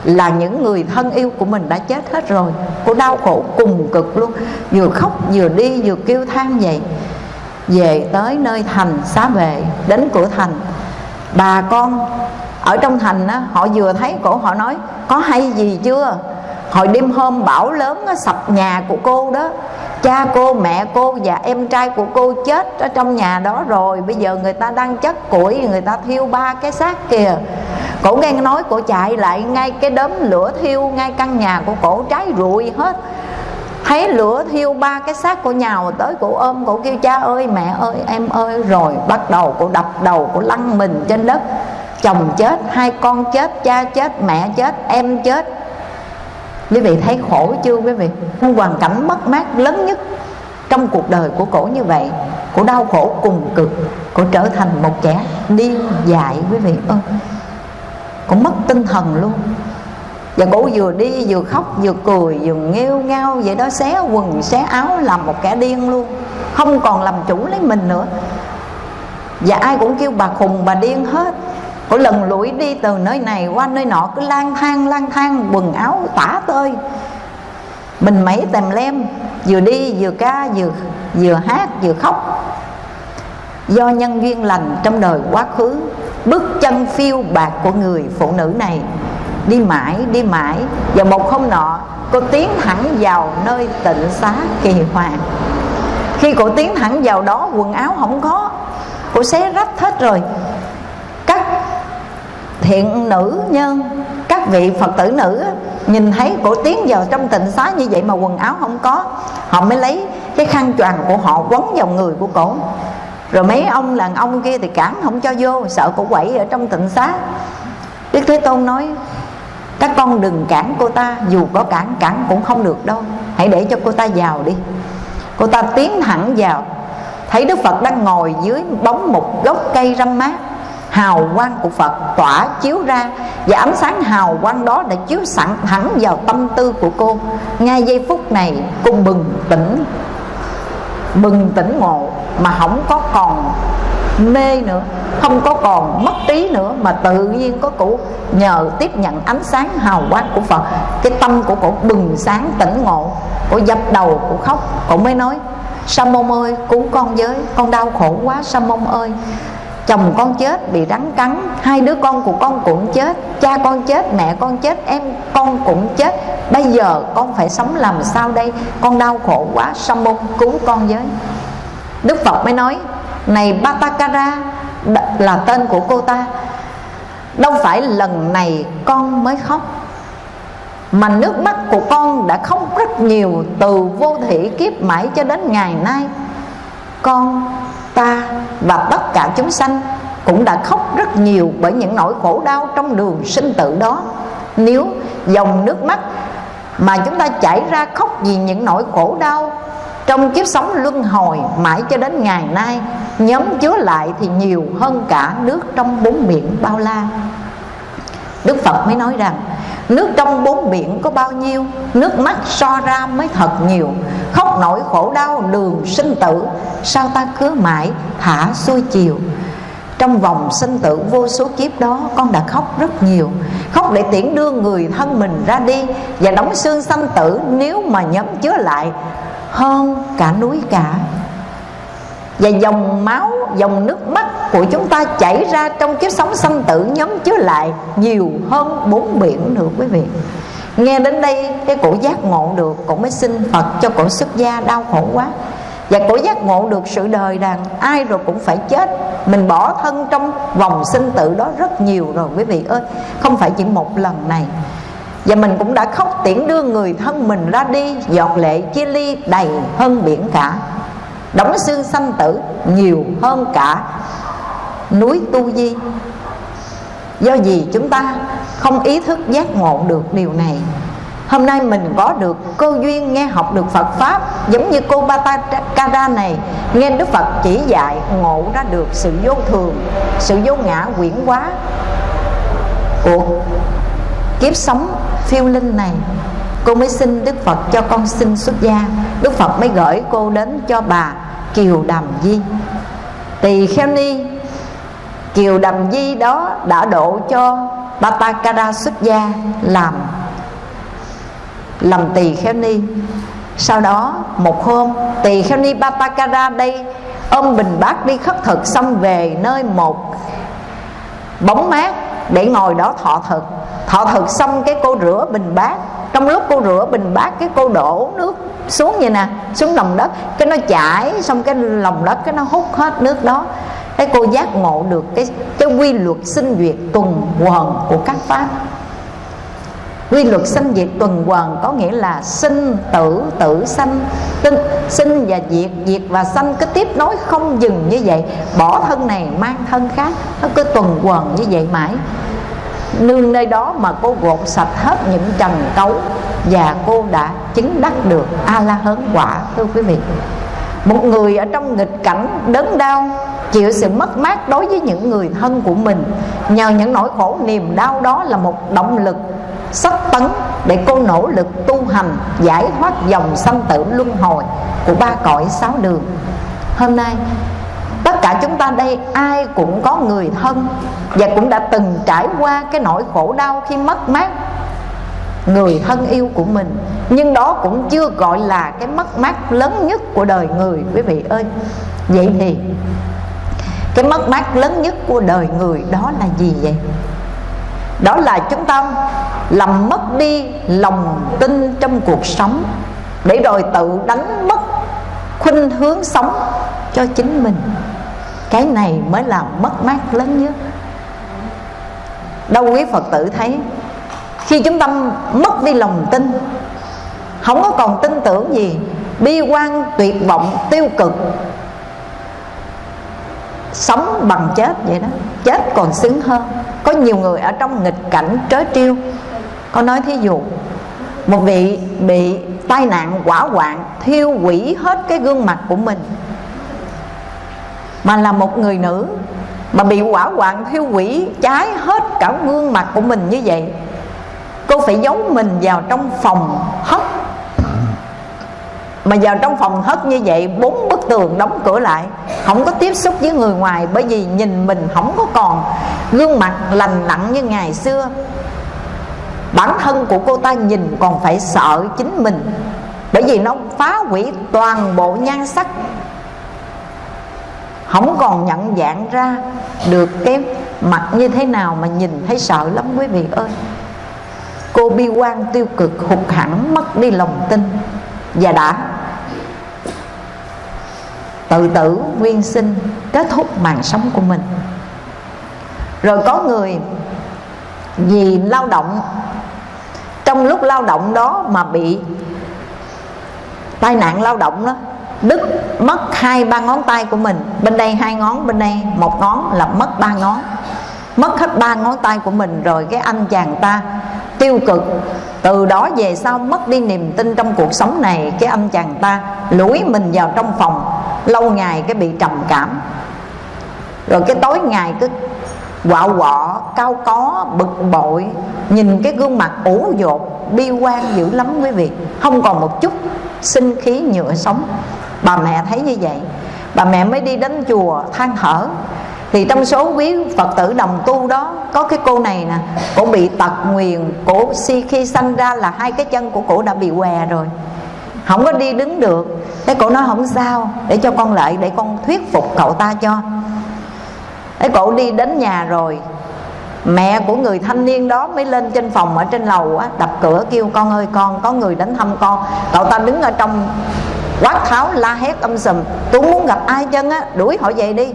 là những người thân yêu của mình đã chết hết rồi. Cô đau khổ cùng cực luôn. Vừa khóc vừa đi vừa kêu than vậy. Về tới nơi thành xá về đến cửa thành. Bà con ở trong thành á, họ vừa thấy cổ họ nói có hay gì chưa? Hồi đêm hôm bão lớn á, sập nhà của cô đó cha cô, mẹ cô và em trai của cô chết ở trong nhà đó rồi. Bây giờ người ta đang chất củi, người ta thiêu ba cái xác kìa. Cổ nghe nói, cổ chạy lại ngay cái đốm lửa thiêu ngay căn nhà của cổ cháy rụi hết. Thấy lửa thiêu ba cái xác của nhào tới cổ ôm, cổ kêu, cha ơi, mẹ ơi, em ơi. Rồi bắt đầu cổ đập đầu, cổ lăn mình trên đất. Chồng chết, hai con chết, cha chết, mẹ chết, em chết quý vị thấy khổ chưa quý vị? Hoàn cảnh mất mát lớn nhất trong cuộc đời của cổ như vậy cổ đau khổ cùng cực cổ trở thành một kẻ điên dại quý vị ơi. Cổ mất tinh thần luôn. Và cổ vừa đi vừa khóc, vừa cười, vừa nghêu ngao vậy đó, xé quần, xé áo làm một kẻ điên luôn. Không còn làm chủ lấy mình nữa. Và ai cũng kêu bà khùng, bà điên hết. Cổ lần lũi đi từ nơi này qua nơi nọ Cứ lang thang lang thang quần áo tả tơi. Mình mấy tèm lem Vừa đi vừa ca vừa, vừa hát vừa khóc. Do nhân duyên lành trong đời quá khứ Bước chân phiêu bạc của người phụ nữ này. Đi mãi đi mãi Và một hôm nọ cô tiến thẳng vào nơi tịnh xá kỳ hoàng Khi cô tiến thẳng vào đó quần áo không có Cô xé rách hết rồi thiện nữ nhân, các vị phật tử nữ nhìn thấy cổ tiến vào trong tịnh xá như vậy mà quần áo không có, họ mới lấy cái khăn choàng của họ quấn vào người của cổ. Rồi mấy ông đàn ông kia thì cản không cho vô, sợ cổ quậy ở trong tịnh xá. Đức thế tôn nói, các con đừng cản cô ta, dù có cản cản cũng không được đâu. Hãy để cho cô ta vào đi. Cô ta tiến thẳng vào. Thấy đức phật đang ngồi dưới bóng một gốc cây râm mát hào quang của Phật tỏa chiếu ra và ánh sáng hào quang đó đã chiếu sẵn thẳng vào tâm tư của cô. Ngay giây phút này, cô bừng tỉnh bừng tỉnh ngộ mà không có còn mê nữa, không có còn mất trí nữa mà tự nhiên có cụ nhờ tiếp nhận ánh sáng hào quang của Phật. Cái tâm của cổ bừng sáng tỉnh ngộ. Cổ dập đầu cổ khóc cổ mới nói sa môn ơi, cứu con với, con đau khổ quá sa môn ơi chồng con chết, bị rắn cắn. Hai đứa con của con cũng chết, cha con chết, mẹ con chết, em con cũng chết. Bây giờ con phải sống làm sao đây? Con đau khổ quá, sa môn cứu con với. Đức phật mới nói, này batakara là tên của cô ta. Đâu phải lần này con mới khóc, mà nước mắt của con đã khóc rất nhiều từ vô thủy kiếp mãi cho đến ngày nay. Con ta và tất cả chúng sanh cũng đã khóc rất nhiều bởi những nỗi khổ đau trong đường sinh tử đó. Nếu dòng nước mắt mà chúng ta chảy ra khóc vì những nỗi khổ đau trong kiếp sống luân hồi mãi cho đến ngày nay, nhóm chứa lại thì nhiều hơn cả nước trong bốn biển bao la. Đức phật mới nói rằng nước trong bốn biển có bao nhiêu, nước mắt so ra mới thật nhiều. Khóc nỗi khổ đau, đường sinh tử, sao ta cứ mãi thả xuôi chiều. Trong vòng sinh tử vô số kiếp đó, con đã khóc rất nhiều. Khóc để tiễn đưa người thân mình ra đi và đóng xương sanh tử nếu mà nhóm chứa lại hơn cả núi cả và dòng máu, dòng nước mắt của chúng ta chảy ra trong kiếp sống sanh tử nhóm chứa lại nhiều hơn bốn biển nữa, quý vị. Nghe đến đây, cái cổ giác ngộ được, cổ mới xin phật cho cổ xuất gia đau khổ quá. Và cổ giác ngộ được sự đời rằng ai rồi cũng phải chết. Mình bỏ thân trong vòng sinh tử đó rất nhiều rồi, quý vị ơi. Không phải chỉ một lần này. Và mình cũng đã khóc tiễn đưa người thân mình ra đi, giọt lệ chia ly đầy hơn biển cả đóng xương sanh tử nhiều hơn cả núi tu di. Do gì chúng ta không ý thức giác ngộ được điều này? Hôm nay mình có được cơ duyên nghe học được Phật Pháp, Giống như cô Batakara này, Nghe Đức Phật chỉ dạy ngộ ra được sự vô thường, Sự vô ngã quyển quá Của kiếp sống phiêu linh này. Cô mới xin Đức Phật cho con xin xuất gia. Đức Phật mới gửi cô đến cho bà Kiều Đàm Di. Tỳ Kheo Ni, Kiều Đàm Di đó đã độ cho Batakara xuất gia làm làm tỳ kheo ni. Sau đó, một hôm, tỳ kheo ni Batakara đây ôm bình bát đi khất thực xong về nơi một bóng mát để ngồi đó thọ thực. Thọ thực xong cái cô rửa bình bát. Trong lúc cô rửa bình bát, cái cô đổ nước xuống vậy nè, xuống lòng đất. Cái nó chảy xong cái lòng đất, cái nó hút hết nước đó. Cái cô giác ngộ được cái cái quy luật sinh duyệt tuần hoàn của các pháp quy luật sinh diệt tuần hoàn có nghĩa là sinh tử tử sanh. Tinh, sinh và diệt diệt và sanh cứ tiếp nối không dừng như vậy. Bỏ thân này mang thân khác nó cứ tuần hoàn như vậy mãi. Nương nơi đó mà cô gột sạch hết những trần cấu và cô đã chứng đắc được a la hớn quả thưa quý vị. Một người ở trong nghịch cảnh đớn đau chịu sự mất mát đối với những người thân của mình. Nhờ những nỗi khổ niềm đau đó là một động lực sách tấn để cô nỗ lực tu hành, giải thoát dòng sanh tử luân hồi của ba cõi sáu đường. Hôm nay, tất cả chúng ta đây, ai cũng có người thân và cũng đã từng trải qua cái nỗi khổ đau khi mất mát người thân yêu của mình. Nhưng đó cũng chưa gọi là cái mất mát lớn nhất của đời người, quý vị ơi. Vậy thì, cái mất mát lớn nhất của đời người đó là gì vậy? Đó là chúng ta làm mất đi lòng tin trong cuộc sống, để rồi tự đánh mất khuynh hướng sống cho chính mình. Cái này mới là mất mát lớn nhất. Đâu quý phật tử thấy, khi chúng ta mất đi lòng tin, không có còn tin tưởng gì, bi quan, tuyệt vọng, tiêu cực, sống bằng chết vậy đó. Chết còn xứng hơn có nhiều người ở trong nghịch cảnh trớ trêu. Có nói thí dụ, một vị bị tai nạn quả hoạn, thiêu hủy hết cái gương mặt của mình. Mà là một người nữ mà bị quả hoạn, thiêu hủy, cháy hết cả gương mặt của mình như vậy, cô phải giấu mình vào trong phòng hất mà giờ trong phòng hất như vậy, bốn bức tường đóng cửa lại. Không có tiếp xúc với người ngoài, bởi vì nhìn mình không có còn. Gương mặt lành lặn như ngày xưa. Bản thân của cô ta nhìn còn phải sợ chính mình, bởi vì nó phá hủy toàn bộ nhan sắc. Không còn nhận dạng ra được cái mặt như thế nào mà nhìn thấy sợ lắm, quý vị ơi. Cô bi quan tiêu cực hụt hẳn, mất đi lòng tin. Và đã tự tử nguyên sinh, kết thúc mạng sống của mình. Rồi có người vì lao động, trong lúc lao động đó mà bị tai nạn lao động đó, đứt mất hai, ba ngón tay của mình. Bên đây hai ngón, bên đây một ngón là mất ba ngón. Mất hết ba ngón tay của mình rồi cái anh chàng ta tiêu cực. Từ đó về sau mất đi niềm tin trong cuộc sống này, cái anh chàng ta lủi mình vào trong phòng lâu ngày cái bị trầm cảm. Rồi cái tối ngày cứ quạo quọ, cao có, bực bội, nhìn cái gương mặt ủ dột, bi quan dữ lắm quý vị. Không còn một chút sinh khí nhựa sống. Bà mẹ thấy như vậy. Bà mẹ mới đi đến chùa than thở. Thì trong số quý phật tử đồng tu đó, có cái cô này nè, cổ bị tật nguyền, cổ si khi sanh ra là hai cái chân của cổ đã bị què rồi không có đi đứng được. Cái cổ nói không sao. Để cho con lại, để con thuyết phục cậu ta cho. Cái cổ đi đến nhà rồi, mẹ của người thanh niên đó mới lên trên phòng ở trên lầu á, đập cửa kêu, con ơi, con, có người đến thăm con. Cậu ta đứng ở trong quát tháo la hét âm sùm tôi muốn gặp ai chân á, đuổi họ về đi.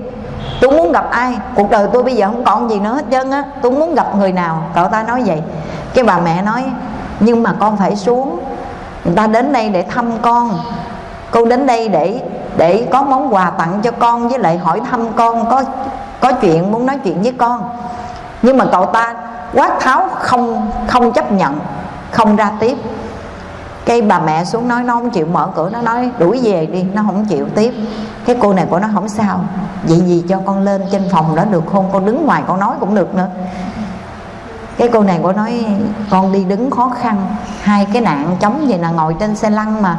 Tôi muốn gặp ai? Cuộc đời tôi bây giờ không còn gì nữa hết trơn á, tôi muốn gặp người nào? Cậu ta nói vậy. Cái bà mẹ nói, nhưng mà con phải xuống người ta đến đây để thăm con. Cô đến đây để để có món quà tặng cho con, với lại hỏi thăm con có có chuyện muốn nói chuyện với con. Nhưng mà cậu ta quát tháo, không không chấp nhận, không ra tiếp. Cái bà mẹ xuống nói, nó không chịu mở cửa, nó nói, đuổi về đi, nó không chịu tiếp. Cái cô này của nó không sao. Vậy gì cho con lên trên phòng đó được không? Con đứng ngoài con nói cũng được nữa cái cô này cô nói, con đi đứng khó khăn, hai cái nạn chống vậy nè, ngồi trên xe lăn mà,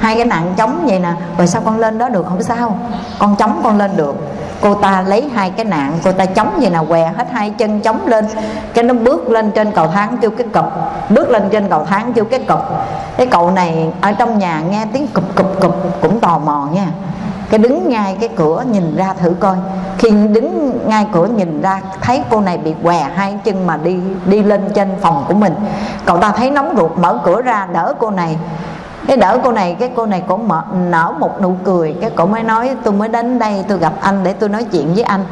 hai cái nạn chống vậy nè, rồi sao con lên đó được? Không sao, con chống con lên được. Cô ta lấy hai cái nạn, cô ta chống vậy nè, què hết hai chân chống lên, cái nó bước lên trên cầu thang kêu cái cụp, bước lên trên cầu thang kêu cái cụp. Cái cậu này ở trong nhà nghe tiếng cụp cụp cụp, cũng tò mò nha cái đứng ngay cái cửa nhìn ra thử coi. Khi đứng ngay cửa nhìn ra thấy cô này bị què hai chân mà đi đi lên trên phòng của mình. Cậu ta thấy nóng ruột mở cửa ra đỡ cô này. Cái đỡ cô này cái cô này cũng mở, nở một nụ cười. Cái cổ mới nói tôi mới đến đây tôi gặp anh để tôi nói chuyện với anh.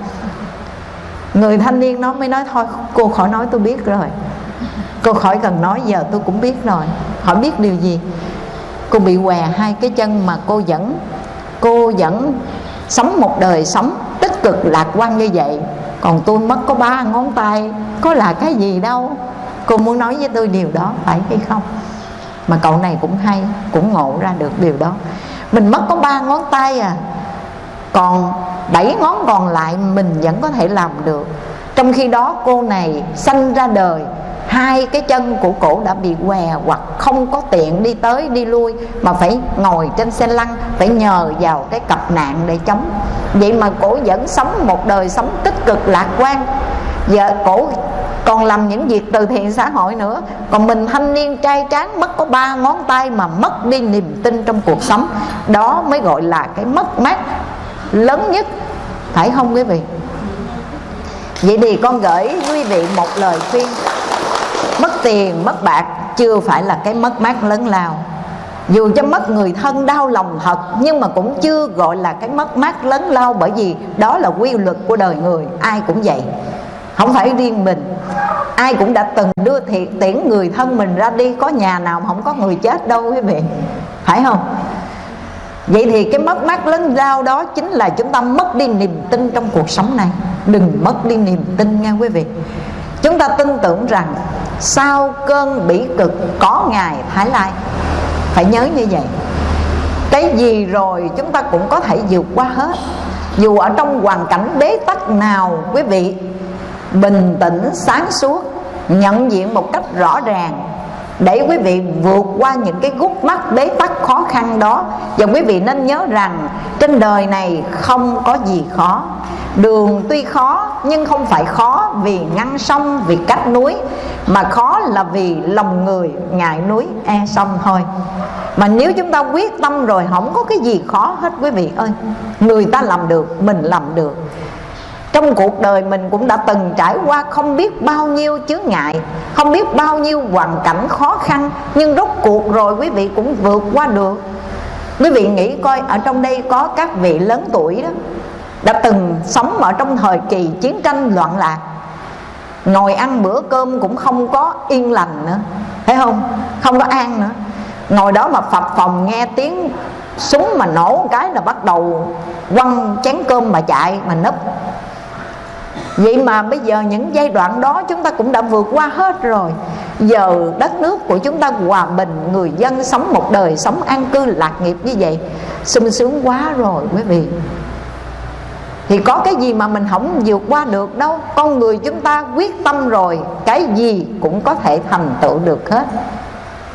Người thanh niên nó mới nói thôi cô khỏi nói tôi biết rồi. Cô khỏi cần nói giờ tôi cũng biết rồi. Họ biết điều gì? Cô bị què hai cái chân mà cô vẫn cô vẫn sống một đời sống tích cực, lạc quan như vậy. Còn tôi mất có ba ngón tay, có là cái gì đâu. Cô muốn nói với tôi điều đó, phải hay không? Mà cậu này cũng hay, cũng ngộ ra được điều đó. Mình mất có ba ngón tay à. Còn bảy ngón còn lại mình vẫn có thể làm được. Trong khi đó cô này sanh ra đời hai cái chân của cổ đã bị què hoặc không có tiện đi tới, đi lui, mà phải ngồi trên xe lăn, phải nhờ vào cái cặp nạn để chống. Vậy mà cổ vẫn sống một đời sống tích cực, lạc quan. Giờ cổ còn làm những việc từ thiện xã hội nữa. Còn mình thanh niên trai tráng mất có ba ngón tay mà mất đi niềm tin trong cuộc sống. Đó mới gọi là cái mất mát lớn nhất. Phải không quý vị? Vậy thì con gửi quý vị một lời khuyên mất tiền, mất bạc, chưa phải là cái mất mát lớn lao. Dù cho mất người thân đau lòng thật, nhưng mà cũng chưa gọi là cái mất mát lớn lao bởi vì đó là quy luật của đời người, ai cũng vậy. Không phải riêng mình, ai cũng đã từng đưa thiệt tiễn người thân mình ra đi, có nhà nào mà không có người chết đâu quý vị, phải không? Vậy thì cái mất mát lớn lao đó chính là chúng ta mất đi niềm tin trong cuộc sống này. Đừng mất đi niềm tin nha quý vị. Chúng ta tin tưởng rằng sau cơn bỉ cực có ngày thái lai? Phải nhớ như vậy. Cái gì rồi chúng ta cũng có thể vượt qua hết. Dù ở trong hoàn cảnh bế tắc nào, quý vị, bình tĩnh sáng suốt, nhận diện một cách rõ ràng để quý vị vượt qua những cái gút mắt bế tắc khó khăn đó, và quý vị nên nhớ rằng trên đời này không có gì khó. Đường tuy khó, nhưng không phải khó vì ngăn sông, vì cách núi, mà khó là vì lòng người ngại núi e sông thôi. Mà nếu chúng ta quyết tâm rồi, không có cái gì khó hết, quý vị ơi. Người ta làm được, mình làm được trong cuộc đời mình cũng đã từng trải qua không biết bao nhiêu chướng ngại, không biết bao nhiêu hoàn cảnh khó khăn, nhưng rốt cuộc rồi quý vị cũng vượt qua được. Quý vị nghĩ coi, ở trong đây có các vị lớn tuổi đó, đã từng sống ở trong thời kỳ chiến tranh loạn lạc, ngồi ăn bữa cơm cũng không có yên lành nữa thấy không? Không có an nữa. Ngồi đó mà phập phòng nghe tiếng súng mà nổ một cái là bắt đầu quăng chén cơm mà chạy mà nấp Vậy mà bây giờ những giai đoạn đó chúng ta cũng đã vượt qua hết rồi. Giờ đất nước của chúng ta hòa bình, Người dân sống một đời, sống an cư, lạc nghiệp như vậy, sung sướng quá rồi quý vị. Thì có cái gì mà mình không vượt qua được đâu. Con người chúng ta quyết tâm rồi, cái gì cũng có thể thành tựu được hết.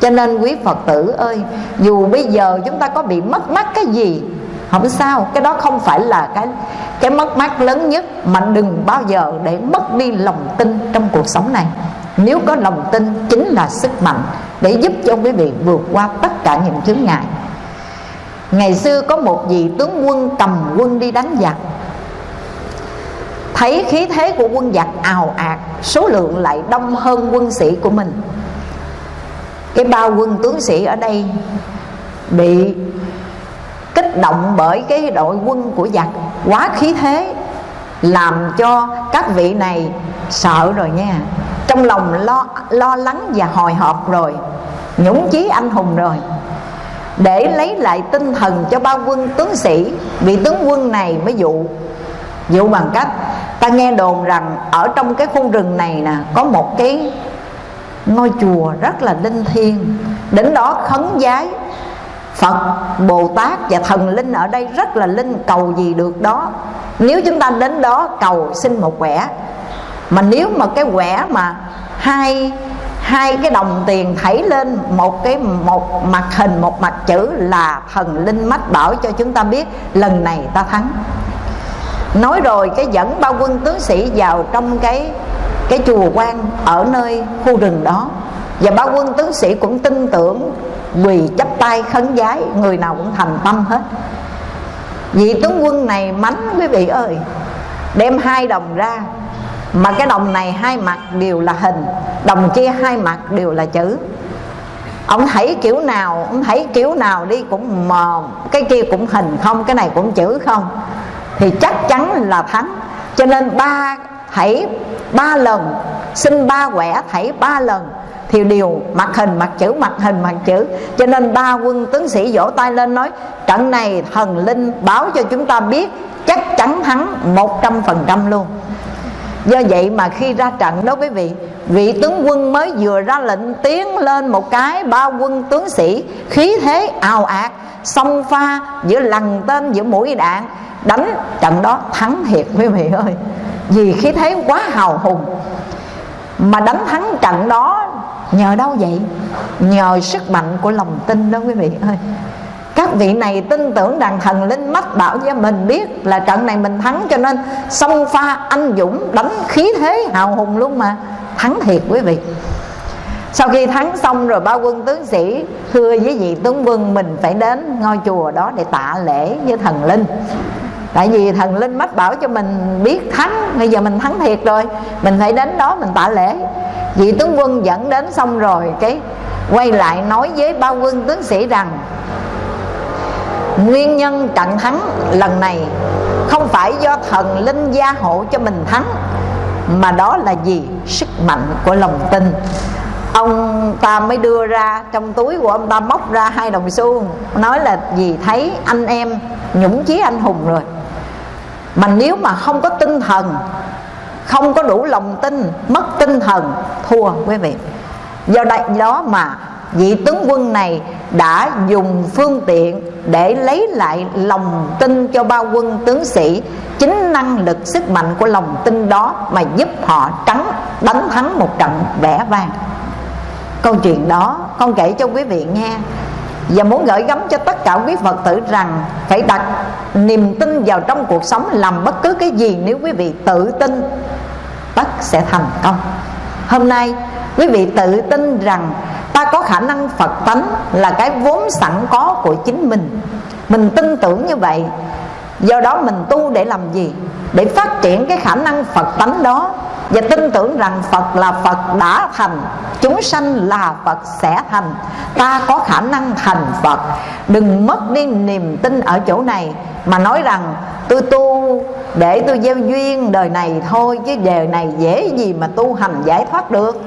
Cho nên quý phật tử ơi, dù bây giờ chúng ta có bị mất mát cái gì không sao, cái đó không phải là cái cái mất mát lớn nhất mà đừng bao giờ để mất đi lòng tin trong cuộc sống này. Nếu có lòng tin, chính là sức mạnh để giúp cho quý vị vượt qua tất cả những chướng ngại. Ngày xưa có một vị tướng quân cầm quân đi đánh giặc. Thấy khí thế của quân giặc ào ạt, số lượng lại đông hơn quân sĩ của mình. Cái bao quân tướng sĩ ở đây bị kích động bởi cái đội quân của giặc. Quá khí thế làm cho các vị này sợ rồi nha. Trong lòng lo lo lắng và hồi hộp rồi, nhũng chí anh hùng rồi. Để lấy lại tinh thần cho bao quân tướng sĩ, vị tướng quân này mới dụ dụ bằng cách, ta nghe đồn rằng ở trong cái khu rừng này nè, có một cái ngôi chùa rất là linh thiêng. Đến đó khấn giái Phật, Bồ Tát và thần linh ở đây rất là linh cầu gì được đó. Nếu chúng ta đến đó cầu xin một quẻ Mà nếu mà cái quẻ mà hai hai cái đồng tiền thảy lên một cái một mặt hình một mặt chữ là thần linh mách bảo cho chúng ta biết lần này ta thắng. Nói rồi cái dẫn bao quân tướng sĩ vào trong cái cái chùa quan ở nơi khu rừng đó. Và bao quân tướng sĩ cũng tin tưởng quỳ chắp tay khấn giái, người nào cũng thành tâm hết. Vị tướng quân này mánh quý vị ơi, đem hai đồng ra. Mà cái đồng này hai mặt đều là hình, đồng kia hai mặt đều là chữ. Ông thấy kiểu nào, ông thấy kiểu nào đi cũng mờ, cái kia cũng hình không, cái này cũng chữ không. Thì chắc chắn là thắng. Cho nên ba thảy ba lần, xin ba quẻ thảy ba lần thì đều mặt hình mặt chữ mặt hình mặt chữ. Cho nên ba quân tướng sĩ vỗ tay lên nói, trận này thần linh báo cho chúng ta biết, chắc chắn thắng một trăm phần trăm luôn. Do vậy mà khi ra trận đó quý vị vị tướng quân mới vừa ra lệnh tiến lên một cái, ba quân tướng sĩ khí thế ào ạt song pha giữa lằn tên, giữa mũi đạn, đánh trận đó thắng thiệt quý vị ơi. Vì khí thế quá hào hùng mà đánh thắng trận đó nhờ đâu vậy? Nhờ sức mạnh của lòng tin đó quý vị ơi. Các vị này tin tưởng rằng thần linh mách bảo cho mình biết là trận này mình thắng cho nên xông pha anh dũng đánh khí thế hào hùng luôn mà. Thắng thiệt quý vị. Sau khi thắng xong rồi ba quân tướng sĩ thưa với vị tướng quân mình phải đến ngôi chùa đó để tạ lễ với thần linh. Tại vì thần linh mách bảo cho mình biết thắng, bây giờ mình thắng thiệt rồi, mình phải đến đó mình tạ lễ vị tướng quân dẫn đến xong rồi, cái quay lại nói với bao quân tướng sĩ rằng, nguyên nhân trận thắng lần này không phải do thần linh gia hộ cho mình thắng, mà đó là gì sức mạnh của lòng tin. Ông ta mới đưa ra trong túi của ông ta móc ra hai đồng xu nói là vì thấy anh em nhũng chí anh hùng rồi. Mà nếu mà không có tinh thần không có đủ lòng tin, mất tinh thần, thua quý vị. Do đại đó mà vị tướng quân này đã dùng phương tiện để lấy lại lòng tin cho bao quân tướng sĩ, chính năng lực sức mạnh của lòng tin đó mà giúp họ trắng, đánh thắng một trận vẻ vang. Câu chuyện đó, con kể cho quý vị nghe và muốn gửi gắm cho tất cả quý Phật tử rằng phải đặt niềm tin vào trong cuộc sống làm bất cứ cái gì nếu quý vị tự tin, tất sẽ thành công. Hôm nay, quý vị tự tin rằng ta có khả năng Phật tánh là cái vốn sẵn có của chính mình. Mình tin tưởng như vậy, do đó mình tu để làm gì? Để phát triển cái khả năng Phật tánh đó. Và tin tưởng rằng Phật là Phật đã thành, chúng sanh là Phật sẽ thành. Ta có khả năng thành Phật. Đừng mất đi niềm tin ở chỗ này, mà nói rằng tôi tu để tôi gieo duyên đời này thôi, chứ đời này dễ gì mà tu hành giải thoát được.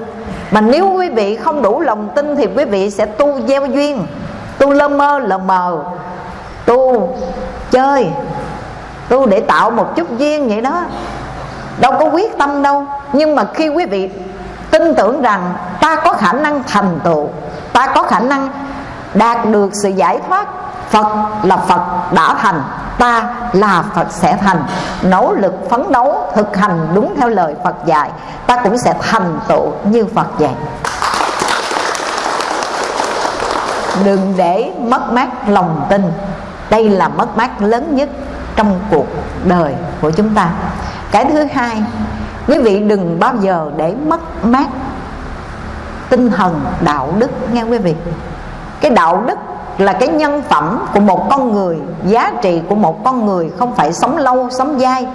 Mà nếu quý vị không đủ lòng tin thì quý vị sẽ tu gieo duyên, tu lơ mơ lờ mờ, tu chơi tu để tạo một chút duyên vậy đó. Đâu có quyết tâm đâu. Nhưng mà khi quý vị tin tưởng rằng ta có khả năng thành tựu, ta có khả năng đạt được sự giải thoát, Phật là Phật đã thành, Ta là Phật sẽ thành. Nỗ lực phấn đấu thực hành đúng theo lời Phật dạy, Ta cũng sẽ thành tựu như Phật dạy Đừng để mất mát lòng tin. Đây là mất mát lớn nhất trong cuộc đời của chúng ta. Cái thứ hai, Quý vị đừng bao giờ để mất mát tinh thần đạo đức nghe quý vị. Cái đạo đức là cái nhân phẩm của một con người, giá trị của một con người không phải sống lâu, sống dai,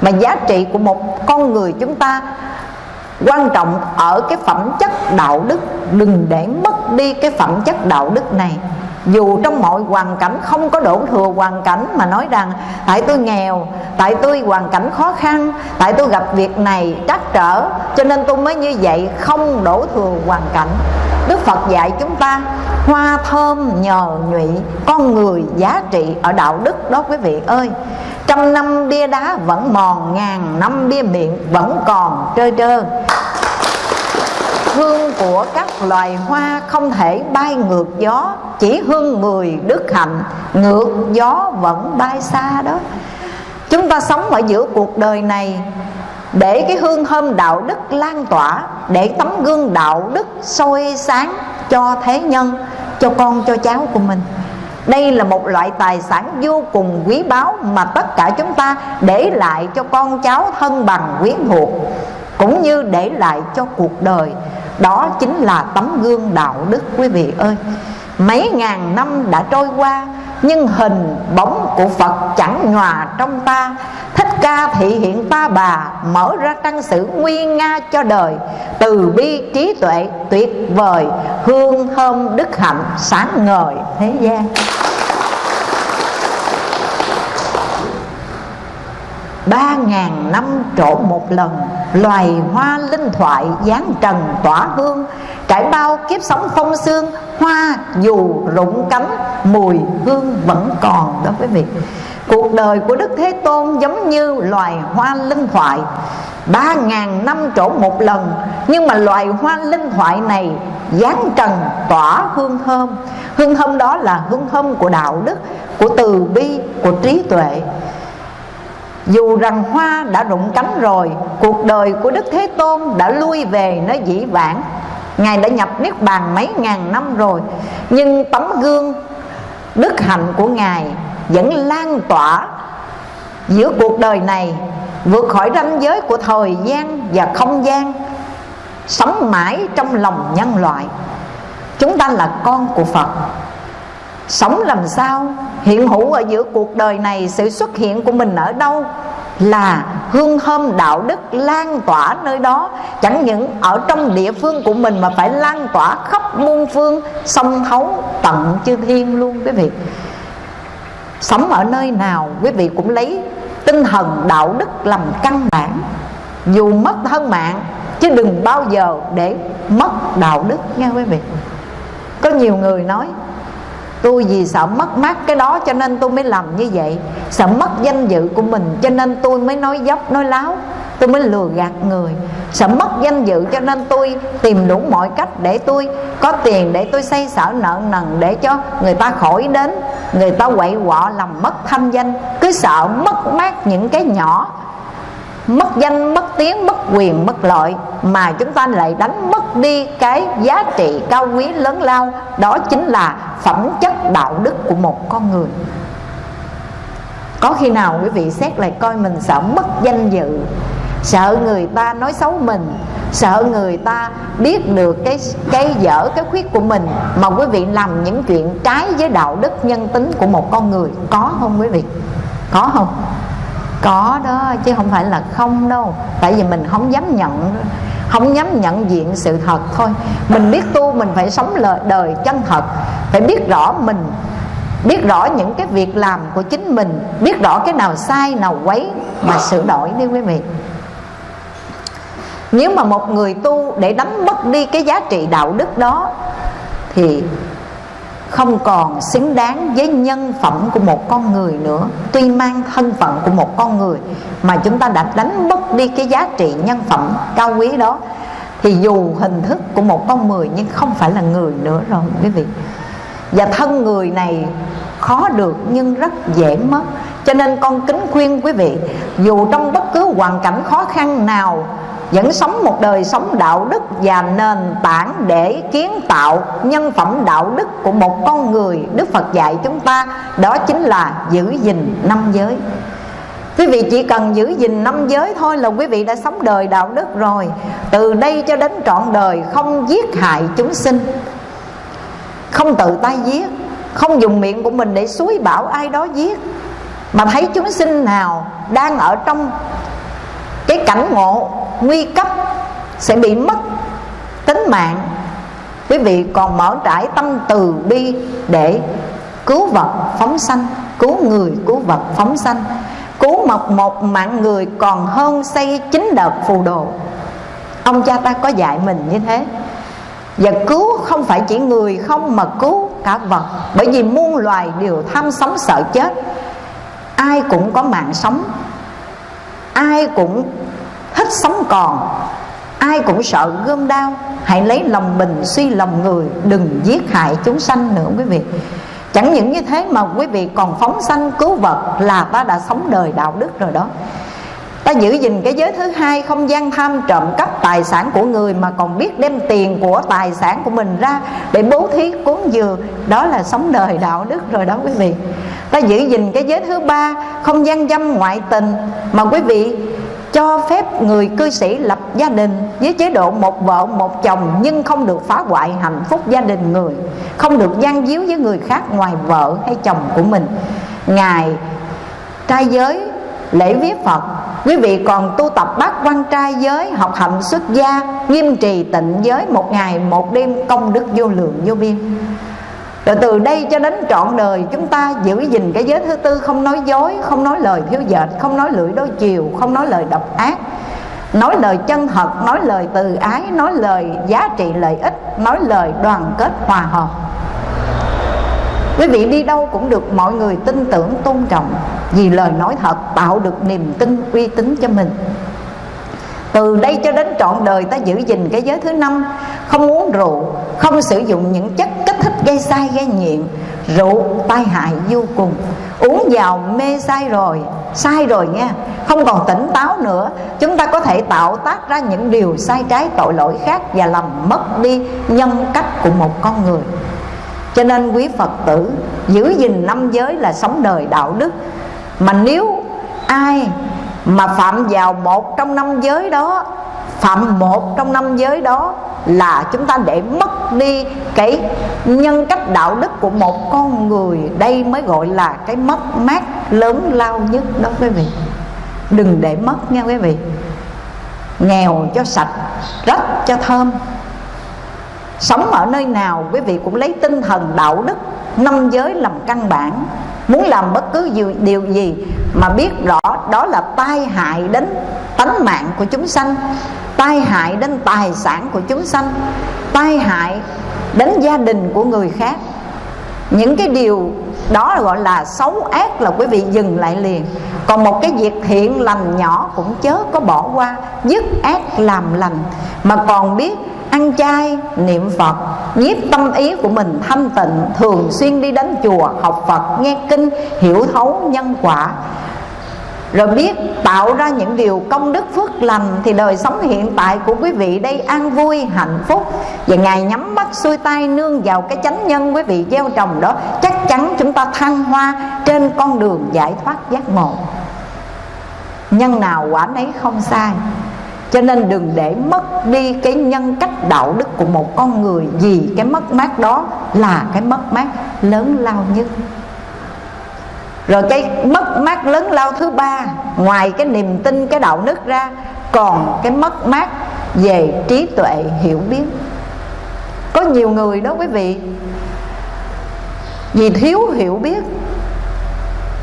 mà giá trị của một con người chúng ta quan trọng ở cái phẩm chất đạo đức. Đừng để mất đi cái phẩm chất đạo đức này dù trong mọi hoàn cảnh không có đổ thừa hoàn cảnh mà nói rằng, tại tôi nghèo, tại tôi hoàn cảnh khó khăn, tại tôi gặp việc này trắc trở, cho nên tôi mới như vậy không đổ thừa hoàn cảnh. Đức phật dạy chúng ta, hoa thơm nhờ nhụy, con người giá trị ở đạo đức đó quý vị ơi. Trăm năm bia đá vẫn mòn, ngàn năm bia miệng vẫn còn trơ trơ hương của các loài hoa không thể bay ngược gió, chỉ hương người đức hạnh, ngược gió vẫn bay xa đó. Chúng ta sống ở giữa cuộc đời này để cái hương thơm đạo đức lan tỏa, để tấm gương đạo đức soi sáng cho thế nhân, cho con, cho cháu của mình. Đây là một loại tài sản vô cùng quý báu mà tất cả chúng ta để lại cho con cháu thân bằng quyến thuộc, cũng như để lại cho cuộc đời đó chính là tấm gương đạo đức quý vị ơi. Mấy ngàn năm đã trôi qua, nhưng hình bóng của Phật chẳng nhòa trong ta. Thích ca thị hiện ta bà, Mở ra trang sử nguy nga cho đời. Từ bi trí tuệ tuyệt vời, Hương thơm đức hạnh sáng ngời thế gian. Ba ngàn năm trộn một lần, loài hoa linh thoại dáng trần tỏa hương, trải bao kiếp sống phong sương, hoa dù rụng cánh, mùi hương vẫn còn đó quý vị. Cuộc đời của đức thế tôn giống như loài hoa linh thoại, ba ngàn năm trổ một lần, nhưng mà loài hoa linh thoại này dáng trần tỏa hương thơm. Hương thơm đó là hương thơm của đạo đức, của từ bi, của trí tuệ dù rằng hoa đã rụng cánh rồi, Cuộc đời của Đức Thế Tôn đã lui về nơi dĩ vãng. Ngài đã nhập Niết Bàn mấy ngàn năm rồi, Nhưng tấm gương đức hạnh của Ngài Vẫn lan tỏa giữa cuộc đời này, Vượt khỏi ranh giới của thời gian và không gian, Sống mãi trong lòng nhân loại. Chúng ta là con của Phật. Sống làm sao? Hiện hữu ở giữa cuộc đời này, Sự xuất hiện của mình ở đâu? Là hương thơm đạo đức lan tỏa nơi đó. Chẳng những ở trong địa phương của mình Mà phải lan tỏa khắp muôn phương, Sông thấu, tận chư thiên luôn, quý vị. Sống ở nơi nào, quý vị cũng lấy tinh thần đạo đức làm căn bản. Dù mất thân mạng, Chứ đừng bao giờ để mất đạo đức nha, quý vị. Có nhiều người nói tôi vì sợ mất mát cái đó cho nên tôi mới làm như vậy. Sợ mất danh dự của mình cho nên tôi mới nói dốc, nói láo. Tôi mới lừa gạt người. Sợ mất danh dự cho nên tôi tìm đủ mọi cách để tôi có tiền để tôi xây sở nợ nần để cho người ta khỏi đến. Người ta quậy quọ làm mất thanh danh. Cứ sợ mất mát những cái nhỏ mất danh, mất tiếng, mất quyền, mất lợi mà chúng ta lại đánh mất đi cái giá trị cao quý lớn lao, đó chính là phẩm chất đạo đức của một con người. Có khi nào quý vị xét lại coi mình sợ mất danh dự, sợ người ta nói xấu mình, sợ người ta biết được cái cái dở, cái khuyết của mình mà quý vị làm những chuyện trái với đạo đức nhân tính của một con người? Có không quý vị? Có không? Có đó, chứ không phải là không đâu. Tại vì mình không dám nhận, không dám nhận diện sự thật thôi. Mình biết tu, mình phải sống lời đời chân thật. Phải biết rõ mình, biết rõ những cái việc làm của chính mình. Biết rõ cái nào sai, nào quấy mà sửa đổi đi quý vị. Nếu mà một người tu để đánh mất đi cái giá trị đạo đức đó, thì không còn xứng đáng với nhân phẩm của một con người nữa, tuy mang thân phận của một con người mà chúng ta đã đánh mất đi cái giá trị nhân phẩm cao quý đó, thì dù hình thức của một con người nhưng không phải là người nữa rồi, quý vị. Và thân người này khó được nhưng rất dễ mất. Cho nên con kính khuyên quý vị, dù trong bất cứ hoàn cảnh khó khăn nào vẫn sống một đời sống đạo đức và nền tảng để kiến tạo nhân phẩm đạo đức của một con người Đức Phật dạy chúng ta, đó chính là giữ gìn năm giới. Quý vị chỉ cần giữ gìn năm giới thôi là quý vị đã sống đời đạo đức rồi. Từ đây cho đến trọn đời không giết hại chúng sinh, Không tự tay giết, Không dùng miệng của mình để suối bảo ai đó giết. Mà thấy chúng sinh nào đang ở trong cái cảnh ngộ nguy cấp, sẽ bị mất tính mạng. Quý vị còn mở trải tâm từ bi để cứu vật phóng sanh, cứu người, cứu vật phóng sanh. Cứu một một mạng người còn hơn xây chín đợt phù đồ. Ông cha ta có dạy mình như thế. Và cứu không phải chỉ người không mà cứu cả vật. Bởi vì muôn loài đều tham sống sợ chết. Ai cũng có mạng sống. Ai cũng hết sống còn. Ai cũng sợ gươm đau hãy lấy lòng mình, suy lòng người, đừng giết hại chúng sanh nữa quý vị. Chẳng những như thế mà quý vị còn phóng sanh, cứu vật là ta đã sống đời đạo đức rồi đó. Ta giữ gìn cái giới thứ hai, không gian tham trộm cắp tài sản của người mà còn biết đem tiền của tài sản của mình ra để bố thí, cúng dường. Đó là sống đời đạo đức rồi đó quý vị. Ta giữ gìn cái giới thứ ba, không gian dâm ngoại tình mà quý vị cho phép người cư sĩ lập gia đình với chế độ một vợ, một chồng nhưng không được phá hoại hạnh phúc gia đình người, không được gian díu với người khác ngoài vợ hay chồng của mình. Ngài trai giới lễ viết phật, quý vị còn tu tập bát quan trai giới, học hạnh xuất gia, nghiêm trì tịnh giới một ngày, một đêm công đức vô lượng vô biên rồi từ đây cho đến trọn đời, chúng ta giữ gìn cái giới thứ tư, không nói dối, không nói lời thiếu dệt, không nói lưỡi đôi chiều, không nói lời độc ác, nói lời chân thật, nói lời từ ái, nói lời giá trị lợi ích, nói lời đoàn kết hòa hợp. Quý vị đi đâu cũng được mọi người tin tưởng, tôn trọng, vì lời nói thật tạo được niềm tin uy tín cho mình. Từ đây cho đến trọn đời ta giữ gìn cái giới thứ năm, không uống rượu, không sử dụng những chất gây sai gây nghiện, rượu, tai hại vô cùng. Uống vào mê sai rồi sai rồi nha. Không còn tỉnh táo nữa. Chúng ta có thể tạo tác ra những điều sai trái, tội lỗi khác và làm mất đi nhân cách của một con người. Cho nên quý phật tử, giữ gìn năm giới là sống đời đạo đức. Mà nếu ai mà phạm vào một trong năm giới đó, phạm một trong năm giới đó là chúng ta để mất đi cái nhân cách đạo đức của một con người. Đây mới gọi là cái mất mát lớn lao nhất đó quý vị. Đừng để mất nha quý vị. Nghèo cho sạch rất cho thơm. Sống ở nơi nào quý vị cũng lấy tinh thần đạo đức, năm giới làm căn bản. Muốn làm bất cứ điều gì mà biết rõ đó là tai hại đến tánh mạng của chúng sanh, tai hại đến tài sản của chúng sanh, tai hại đến gia đình của người khác. Những cái điều đó gọi là xấu ác là quý vị dừng lại liền. Còn một cái việc thiện lành nhỏ cũng chớ có bỏ qua, dứt ác làm lành. Mà còn biết ăn chay, niệm phật, nhiếp tâm ý của mình thanh tịnh, thường xuyên đi đến chùa, học phật, nghe kinh, hiểu thấu nhân quả rồi biết tạo ra những điều công đức phước lành thì đời sống hiện tại của quý vị đây an vui, hạnh phúc. Và ngài nhắm mắt xuôi tay nương vào cái chánh nhân quý vị gieo trồng đó, chắc chắn chúng ta thăng hoa trên con đường giải thoát giác ngộ. Nhân nào quả nấy không sai. Cho nên đừng để mất đi cái nhân cách đạo đức của một con người vì cái mất mát đó là cái mất mát lớn lao nhất rồi cái mất mát lớn lao thứ ba, ngoài cái niềm tin, cái đạo đức ra, còn cái mất mát về trí tuệ, hiểu biết. Có nhiều người đó quý vị, vì thiếu hiểu biết,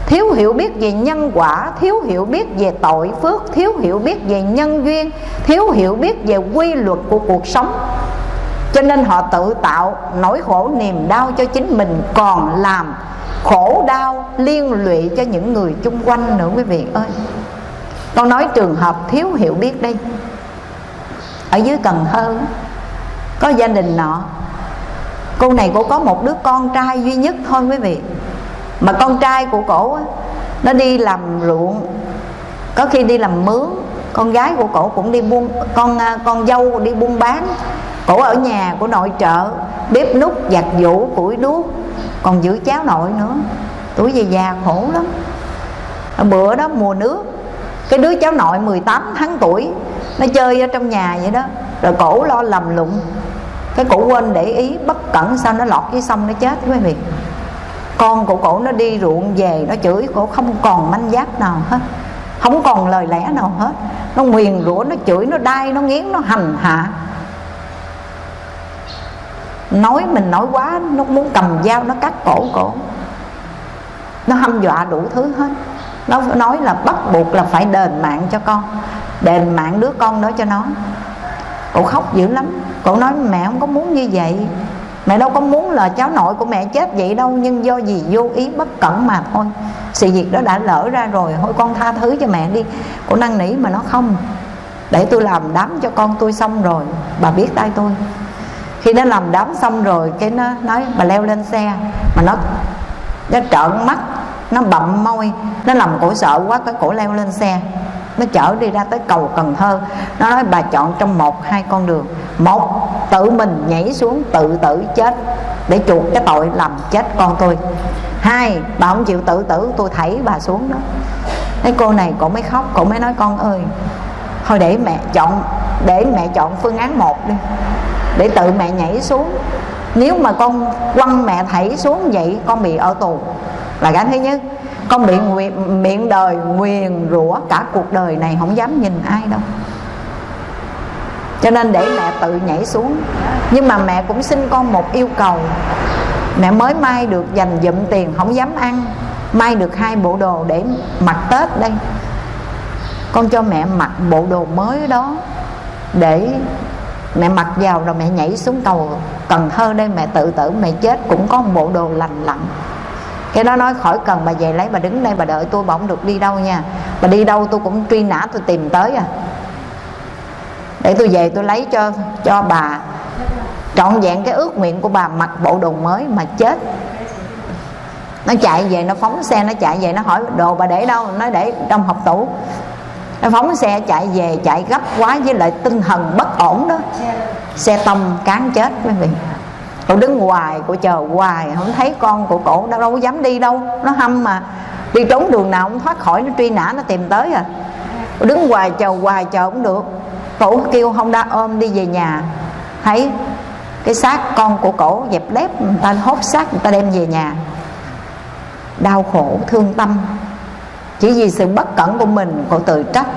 thiếu hiểu biết về nhân quả, thiếu hiểu biết về tội phước, thiếu hiểu biết về nhân duyên, thiếu hiểu biết về quy luật của cuộc sống. Cho nên họ tự tạo nỗi khổ niềm đau cho chính mình, còn làm khổ đau liên lụy cho những người chung quanh nữa, quý vị ơi. Con nói trường hợp thiếu hiểu biết đây. Ở dưới cần thơ, có gia đình nọ, cô này cô có một đứa con trai duy nhất thôi, quý vị. Mà con trai của cổ nó đi làm ruộng, có khi đi làm mướn. Con gái của cổ cũng đi buôn, con à, con dâu đi buôn bán. Cổ ở nhà của nội trợ, bếp nút giặt giũ, củi đuốc còn giữ cháu nội nữa. Tuổi về già khổ lắm. Bữa đó mùa nước, cái đứa cháu nội 18 tháng tuổi, nó chơi ở trong nhà vậy đó. Rồi cổ lo lầm lụng cái cổ quên để ý, bất cẩn sao nó lọt dưới sông nó chết quý vị. Con của cổ nó đi ruộng về, nó chửi cổ không còn manh giáp nào hết. Không còn lời lẽ nào hết. Nó nguyền rủa, nó chửi, nó đai, nó nghiến, nó hành hạ nói mình nói quá, nó muốn cầm dao, nó cắt cổ cổ. Nó hâm dọa đủ thứ hết. Nó nói là bắt buộc là phải đền mạng cho con. Đền mạng đứa con đó cho nó. Cổ khóc dữ lắm. Cổ nói, mẹ không có muốn như vậy. Mẹ đâu có muốn là cháu nội của mẹ chết vậy đâu, nhưng do gì vô ý bất cẩn mà thôi. Sự việc đó đã lỡ ra rồi, thôi con tha thứ cho mẹ đi. Cổ năn nỉ mà nó không. Để tôi làm đám cho con tôi xong rồi, bà biết tay tôi khi nó làm đám xong rồi cái nó nói, bà leo lên xe. Mà nó nó trợn mắt, nó bậm môi, nó làm cổ sợ quá, cái cổ leo lên xe. Nó chở đi ra tới cầu Cần Thơ. Nó nói, bà chọn trong một, hai con đường. Một, tự mình nhảy xuống, tự tử chết, để chuộc cái tội làm chết con tôi. Hai, bà không chịu tự tử, tôi thảy bà xuống đó. Cái cô này cổ mới khóc, cổ mới nói, con ơi, thôi để mẹ chọn, để mẹ chọn phương án một đi để tự mẹ nhảy xuống. Nếu mà con quăng mẹ thảy xuống vậy con bị ở tù. Là cái thứ nhất. Con bị nguyện, miệng đời nguyền rủa cả cuộc đời này không dám nhìn ai đâu. Cho nên để mẹ tự nhảy xuống. Nhưng mà mẹ cũng xin con một yêu cầu. Mẹ mới may được dành dụm tiền không dám ăn. May được hai bộ đồ để mặc tết đây. Con cho mẹ mặc bộ đồ mới đó để mẹ mặc vào rồi mẹ nhảy xuống cầu cần thơ đây, mẹ tự tử, mẹ chết. Cũng có một bộ đồ lành lặn. Cái đó nói khỏi cần bà về lấy, bà đứng đây bà đợi tôi, bà không được đi đâu nha. Bà đi đâu tôi cũng truy nã, tôi tìm tới à. Để tôi về tôi lấy cho cho bà trọn vẹn cái ước nguyện của bà mặc bộ đồ mới mà chết. Nó chạy về, nó phóng xe, nó chạy về, nó hỏi đồ bà để đâu? Nó để trong học tủ nó phóng xe chạy về chạy gấp quá với lại tinh thần bất ổn đó. Xe tông cán chết quý vị. Cổ đứng hoài cổ chờ hoài không thấy con của cổ đâu, đâu có dám đi đâu. Nó hâm mà. Đi trốn đường nào cũng thoát khỏi nó truy nã nó tìm tới à. Cổ đứng hoài chờ hoài chờ cũng được. Cổ kêu không đã ôm đi về nhà. Thấy cái xác con của cổ dẹp lép người ta hốt xác người ta đem về nhà. Đau khổ thương tâm chỉ vì sự bất cẩn của mình cô tự trách.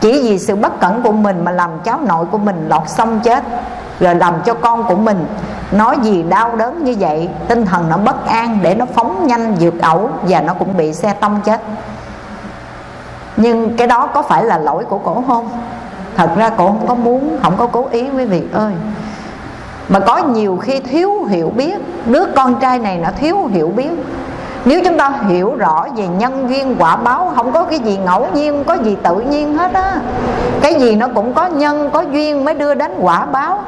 Chỉ vì sự bất cẩn của mình mà làm cháu nội của mình lọt xong chết, rồi làm cho con của mình nói gì đau đớn như vậy. Tinh thần nó bất an để nó phóng nhanh vượt ẩu và nó cũng bị xe tông chết. Nhưng cái đó có phải là lỗi của cổ không thật ra cổ không có muốn, không có cố ý, quý vị ơi. Mà có nhiều khi thiếu hiểu biết. Đứa con trai này nó thiếu hiểu biết nếu chúng ta hiểu rõ về nhân duyên, quả báo, không có cái gì ngẫu nhiên, không có gì tự nhiên hết á. Cái gì nó cũng có nhân, có duyên mới đưa đến quả báo.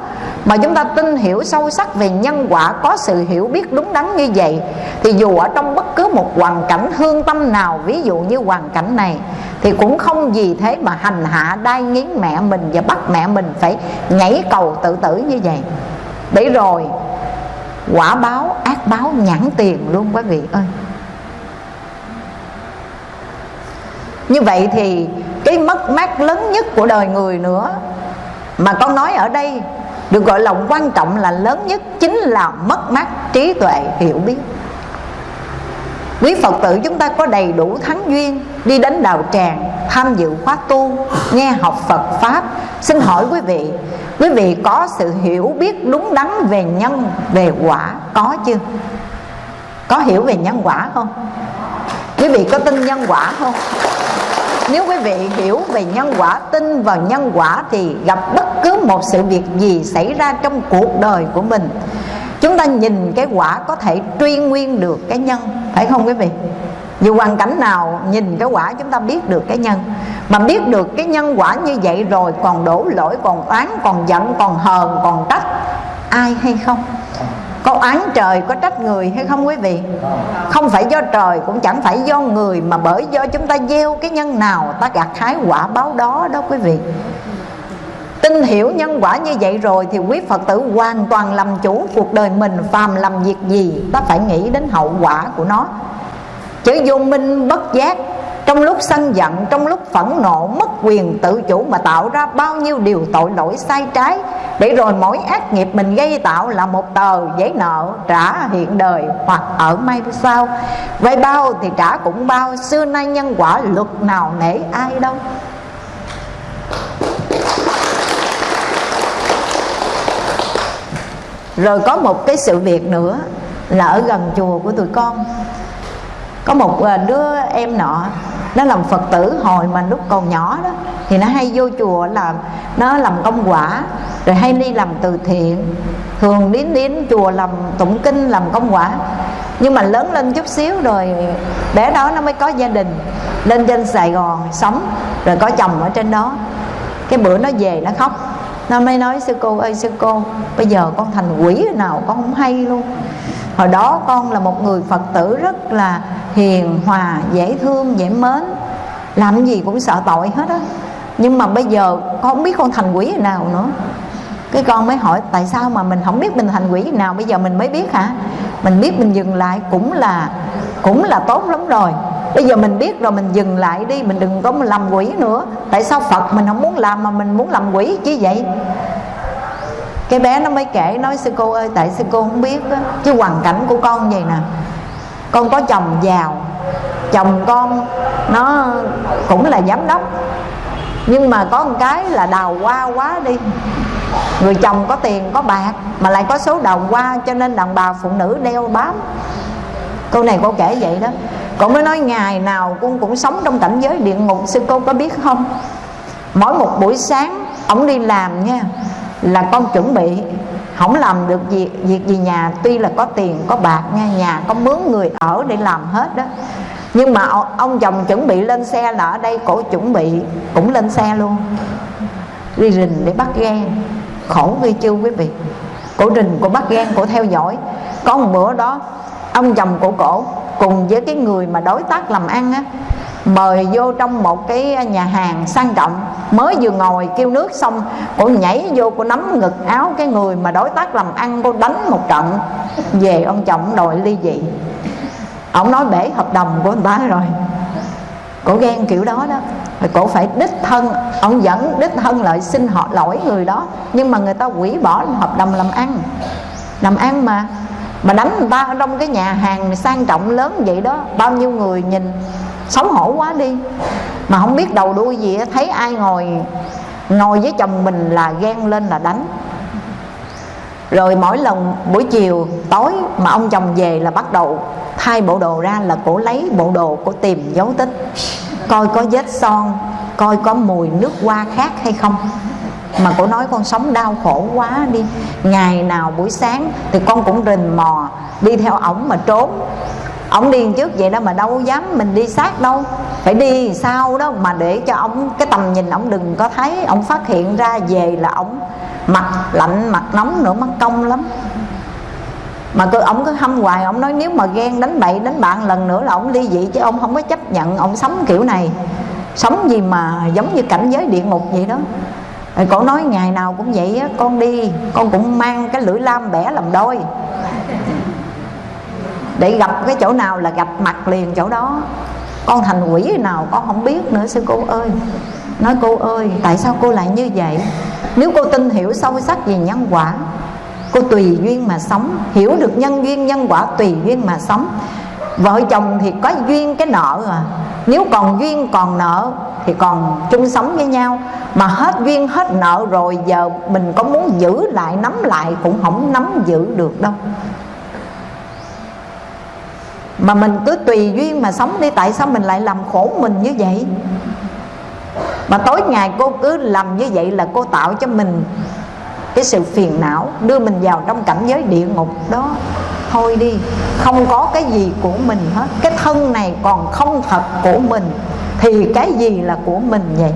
Mà chúng ta tin hiểu sâu sắc về nhân quả, có sự hiểu biết đúng đắn như vậy, thì dù ở trong bất cứ một hoàn cảnh hương tâm nào, ví dụ như hoàn cảnh này, thì cũng không gì thế mà hành hạ, đai nghiến mẹ mình và bắt mẹ mình phải nhảy cầu tự tử như vậy. Để rồi quả báo, ác báo nhãn tiền luôn quý vị ơi. Như vậy thì cái mất mát lớn nhất của đời người nữa mà con nói ở đây được gọi là quan trọng là lớn nhất chính là mất mát trí tuệ hiểu biết quý phật tử chúng ta có đầy đủ thắng duyên, đi đến đạo tràng, tham dự khóa tu, nghe học phật pháp. Xin hỏi quý vị quý vị có sự hiểu biết đúng đắn về nhân, về quả có chưa? Có hiểu về nhân quả không? Quý vị có tin nhân quả không? Nếu quý vị hiểu về nhân quả, tin vào nhân quả thì gặp bất cứ một sự việc gì xảy ra trong cuộc đời của mình chúng ta nhìn cái quả có thể truy nguyên được cái nhân, phải không quý vị? Dù hoàn cảnh nào, nhìn cái quả chúng ta biết được cái nhân. Mà biết được cái nhân quả như vậy rồi, còn đổ lỗi, còn oán, còn giận, còn hờn, còn trách, ai hay không? Có oán trời, có trách người hay không quý vị? Không phải do trời, cũng chẳng phải do người, mà bởi do chúng ta gieo cái nhân nào, ta gặt hái quả báo đó đó quý vị tin hiểu nhân quả như vậy rồi thì quý phật tử hoàn toàn làm chủ cuộc đời mình, phàm làm việc gì, ta phải nghĩ đến hậu quả của nó. Chứ vô minh bất giác, trong lúc sân giận, trong lúc phẫn nộ, mất quyền tự chủ mà tạo ra bao nhiêu điều tội lỗi sai trái, để rồi mỗi ác nghiệp mình gây tạo là một tờ giấy nợ trả hiện đời hoặc ở mai sau. Vay bao thì trả cũng bao, xưa nay nhân quả luật nào nể ai đâu. Rồi có một cái sự việc nữa là ở gần chùa của tụi con. Có một ờ, đứa em nọ, nó làm phật tử hồi mà lúc còn nhỏ đó, thì nó hay vô chùa làm nó làm công quả, rồi hay đi làm từ thiện. Thường đến đến chùa làm tụng kinh, làm công quả. Nhưng mà lớn lên chút xíu rồi, bé đó nó mới có gia đình, lên trên sài gòn sống, rồi có chồng ở trên đó. Cái bữa nó về nó khóc nó mới nói, sư cô ơi, sư cô, bây giờ con thành quỷ nào, con không hay luôn. Hồi đó con là một người phật tử rất là hiền, hòa, dễ thương, dễ mến. Làm gì cũng sợ tội hết á. Nhưng mà bây giờ con không biết con thành quỷ nào nữa. Cái con mới hỏi, tại sao mà mình không biết mình thành quỷ nào? Bây giờ mình mới biết hả? Mình biết mình dừng lại cũng là cũng là tốt lắm rồi bây giờ mình biết rồi mình dừng lại đi mình đừng có làm quỷ nữa. Tại sao phật mình không muốn làm mà mình muốn làm quỷ chứ vậy? Cái bé nó mới kể nói sư cô ơi tại sư cô không biết đó, chứ hoàn cảnh của con vậy nè. Con có chồng giàu chồng con nó cũng là giám đốc. Nhưng mà có một cái là đào hoa quá đi. Người chồng có tiền có bạc mà lại có số đào hoa cho nên đàn bà phụ nữ đeo bám câu này cô kể vậy đó. Cô mới nói ngày nào con cũng sống trong cảnh giới địa ngục, sư cô có biết không? Mỗi một buổi sáng, ổng đi làm nha, là con chuẩn bị. Không làm được việc việc gì nhà, tuy là có tiền, có bạc nha, nhà có mướn người ở để làm hết đó. Nhưng mà ông chồng chuẩn bị lên xe là ở đây cổ chuẩn bị, cũng lên xe luôn. Đi rình để bắt ghen. Khổ ghê chưa quý vị. Cổ rình, cổ bắt ghen, cổ theo dõi. Có một bữa đó ông chồng của cổ cùng với cái người mà đối tác làm ăn á, mời vô trong một cái nhà hàng sang trọng, mới vừa ngồi kêu nước xong cô nhảy vô cô nắm ngực áo cái người mà đối tác làm ăn cô đánh một trận, về ông chồng đòi ly dị. Ông nói bể hợp đồng của anh ta rồi. Cổ ghen kiểu đó đó. Rồi cổ phải đích thân, ông dẫn đích thân lại xin họ lỗi người đó, nhưng mà người ta hủy bỏ hợp đồng làm ăn. Làm ăn mà mà đánh người ta ở trong cái nhà hàng sang trọng lớn vậy đó, bao nhiêu người nhìn xấu hổ quá đi. Mà không biết đầu đuôi gì thấy ai ngồi ngồi với chồng mình là ghen lên là đánh. Rồi mỗi lần buổi chiều, tối mà ông chồng về là bắt đầu thay bộ đồ ra là cổ lấy bộ đồ cổ tìm dấu tích. Coi có vết son, coi có mùi nước hoa khác hay không mà cổ nói con sống đau khổ quá đi. Ngày nào buổi sáng thì con cũng rình mò, đi theo ổng mà trốn. Ổng điên trước vậy đó mà đâu dám mình đi sát đâu. Phải đi sau đó mà để cho ổng, cái tầm nhìn ổng đừng có thấy. Ổng phát hiện ra về là ổng mặt lạnh, mặt nóng nữa mất công lắm. Mà cứ ổng cứ hâm hoài, ổng nói nếu mà ghen đánh bậy, đánh bạn lần nữa là ổng ly dị chứ ông không có chấp nhận. Ổng sống kiểu này. Sống gì mà giống như cảnh giới địa ngục vậy đó rồi cổ nói ngày nào cũng vậy á, con đi, con cũng mang cái lưỡi lam bẻ làm đôi. Để gặp cái chỗ nào là gặp mặt liền chỗ đó. Con thành quỷ nào con không biết nữa, sư cô ơi. Nói cô ơi, tại sao cô lại như vậy? Nếu cô tin hiểu sâu sắc về nhân quả, cô tùy duyên mà sống, hiểu được nhân duyên, nhân quả tùy duyên mà sống vợ chồng thì có duyên cái nợ à. Nếu còn duyên còn nợ thì còn chung sống với nhau. Mà hết duyên hết nợ rồi, giờ mình có muốn giữ lại, nắm lại cũng không nắm giữ được đâu. Mà mình cứ tùy duyên mà sống đi, tại sao mình lại làm khổ mình như vậy? Mà tối ngày cô cứ làm như vậy là cô tạo cho mình cái sự phiền não, đưa mình vào trong cảnh giới địa ngục đó thôi đi. Không có cái gì của mình hết. Cái thân này còn không thật của mình, thì cái gì là của mình vậy?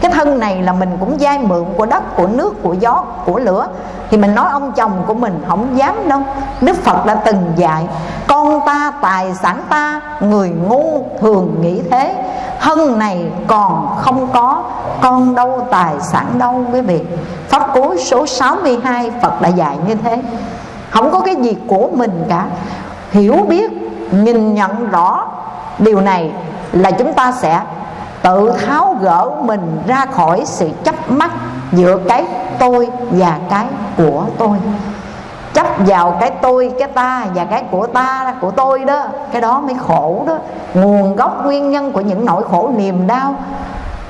Cái thân này là mình cũng dai mượn của đất, của nước, của gió, của lửa. Thì mình nói ông chồng của mình không dám đâu. Đức phật đã từng dạy, con ta tài sản ta, người ngu thường nghĩ thế. Thân này còn không có, con đâu tài sản đâu. Quý vị, pháp cú số 62 phật đã dạy như thế không có cái gì của mình cả. Hiểu biết, nhìn nhận rõ điều này là chúng ta sẽ tự tháo gỡ mình ra khỏi sự chấp mắc giữa cái tôi và cái của tôi. Chấp vào cái tôi, cái ta và cái của ta, của tôi đó, cái đó mới khổ đó. Nguồn gốc nguyên nhân của những nỗi khổ niềm đau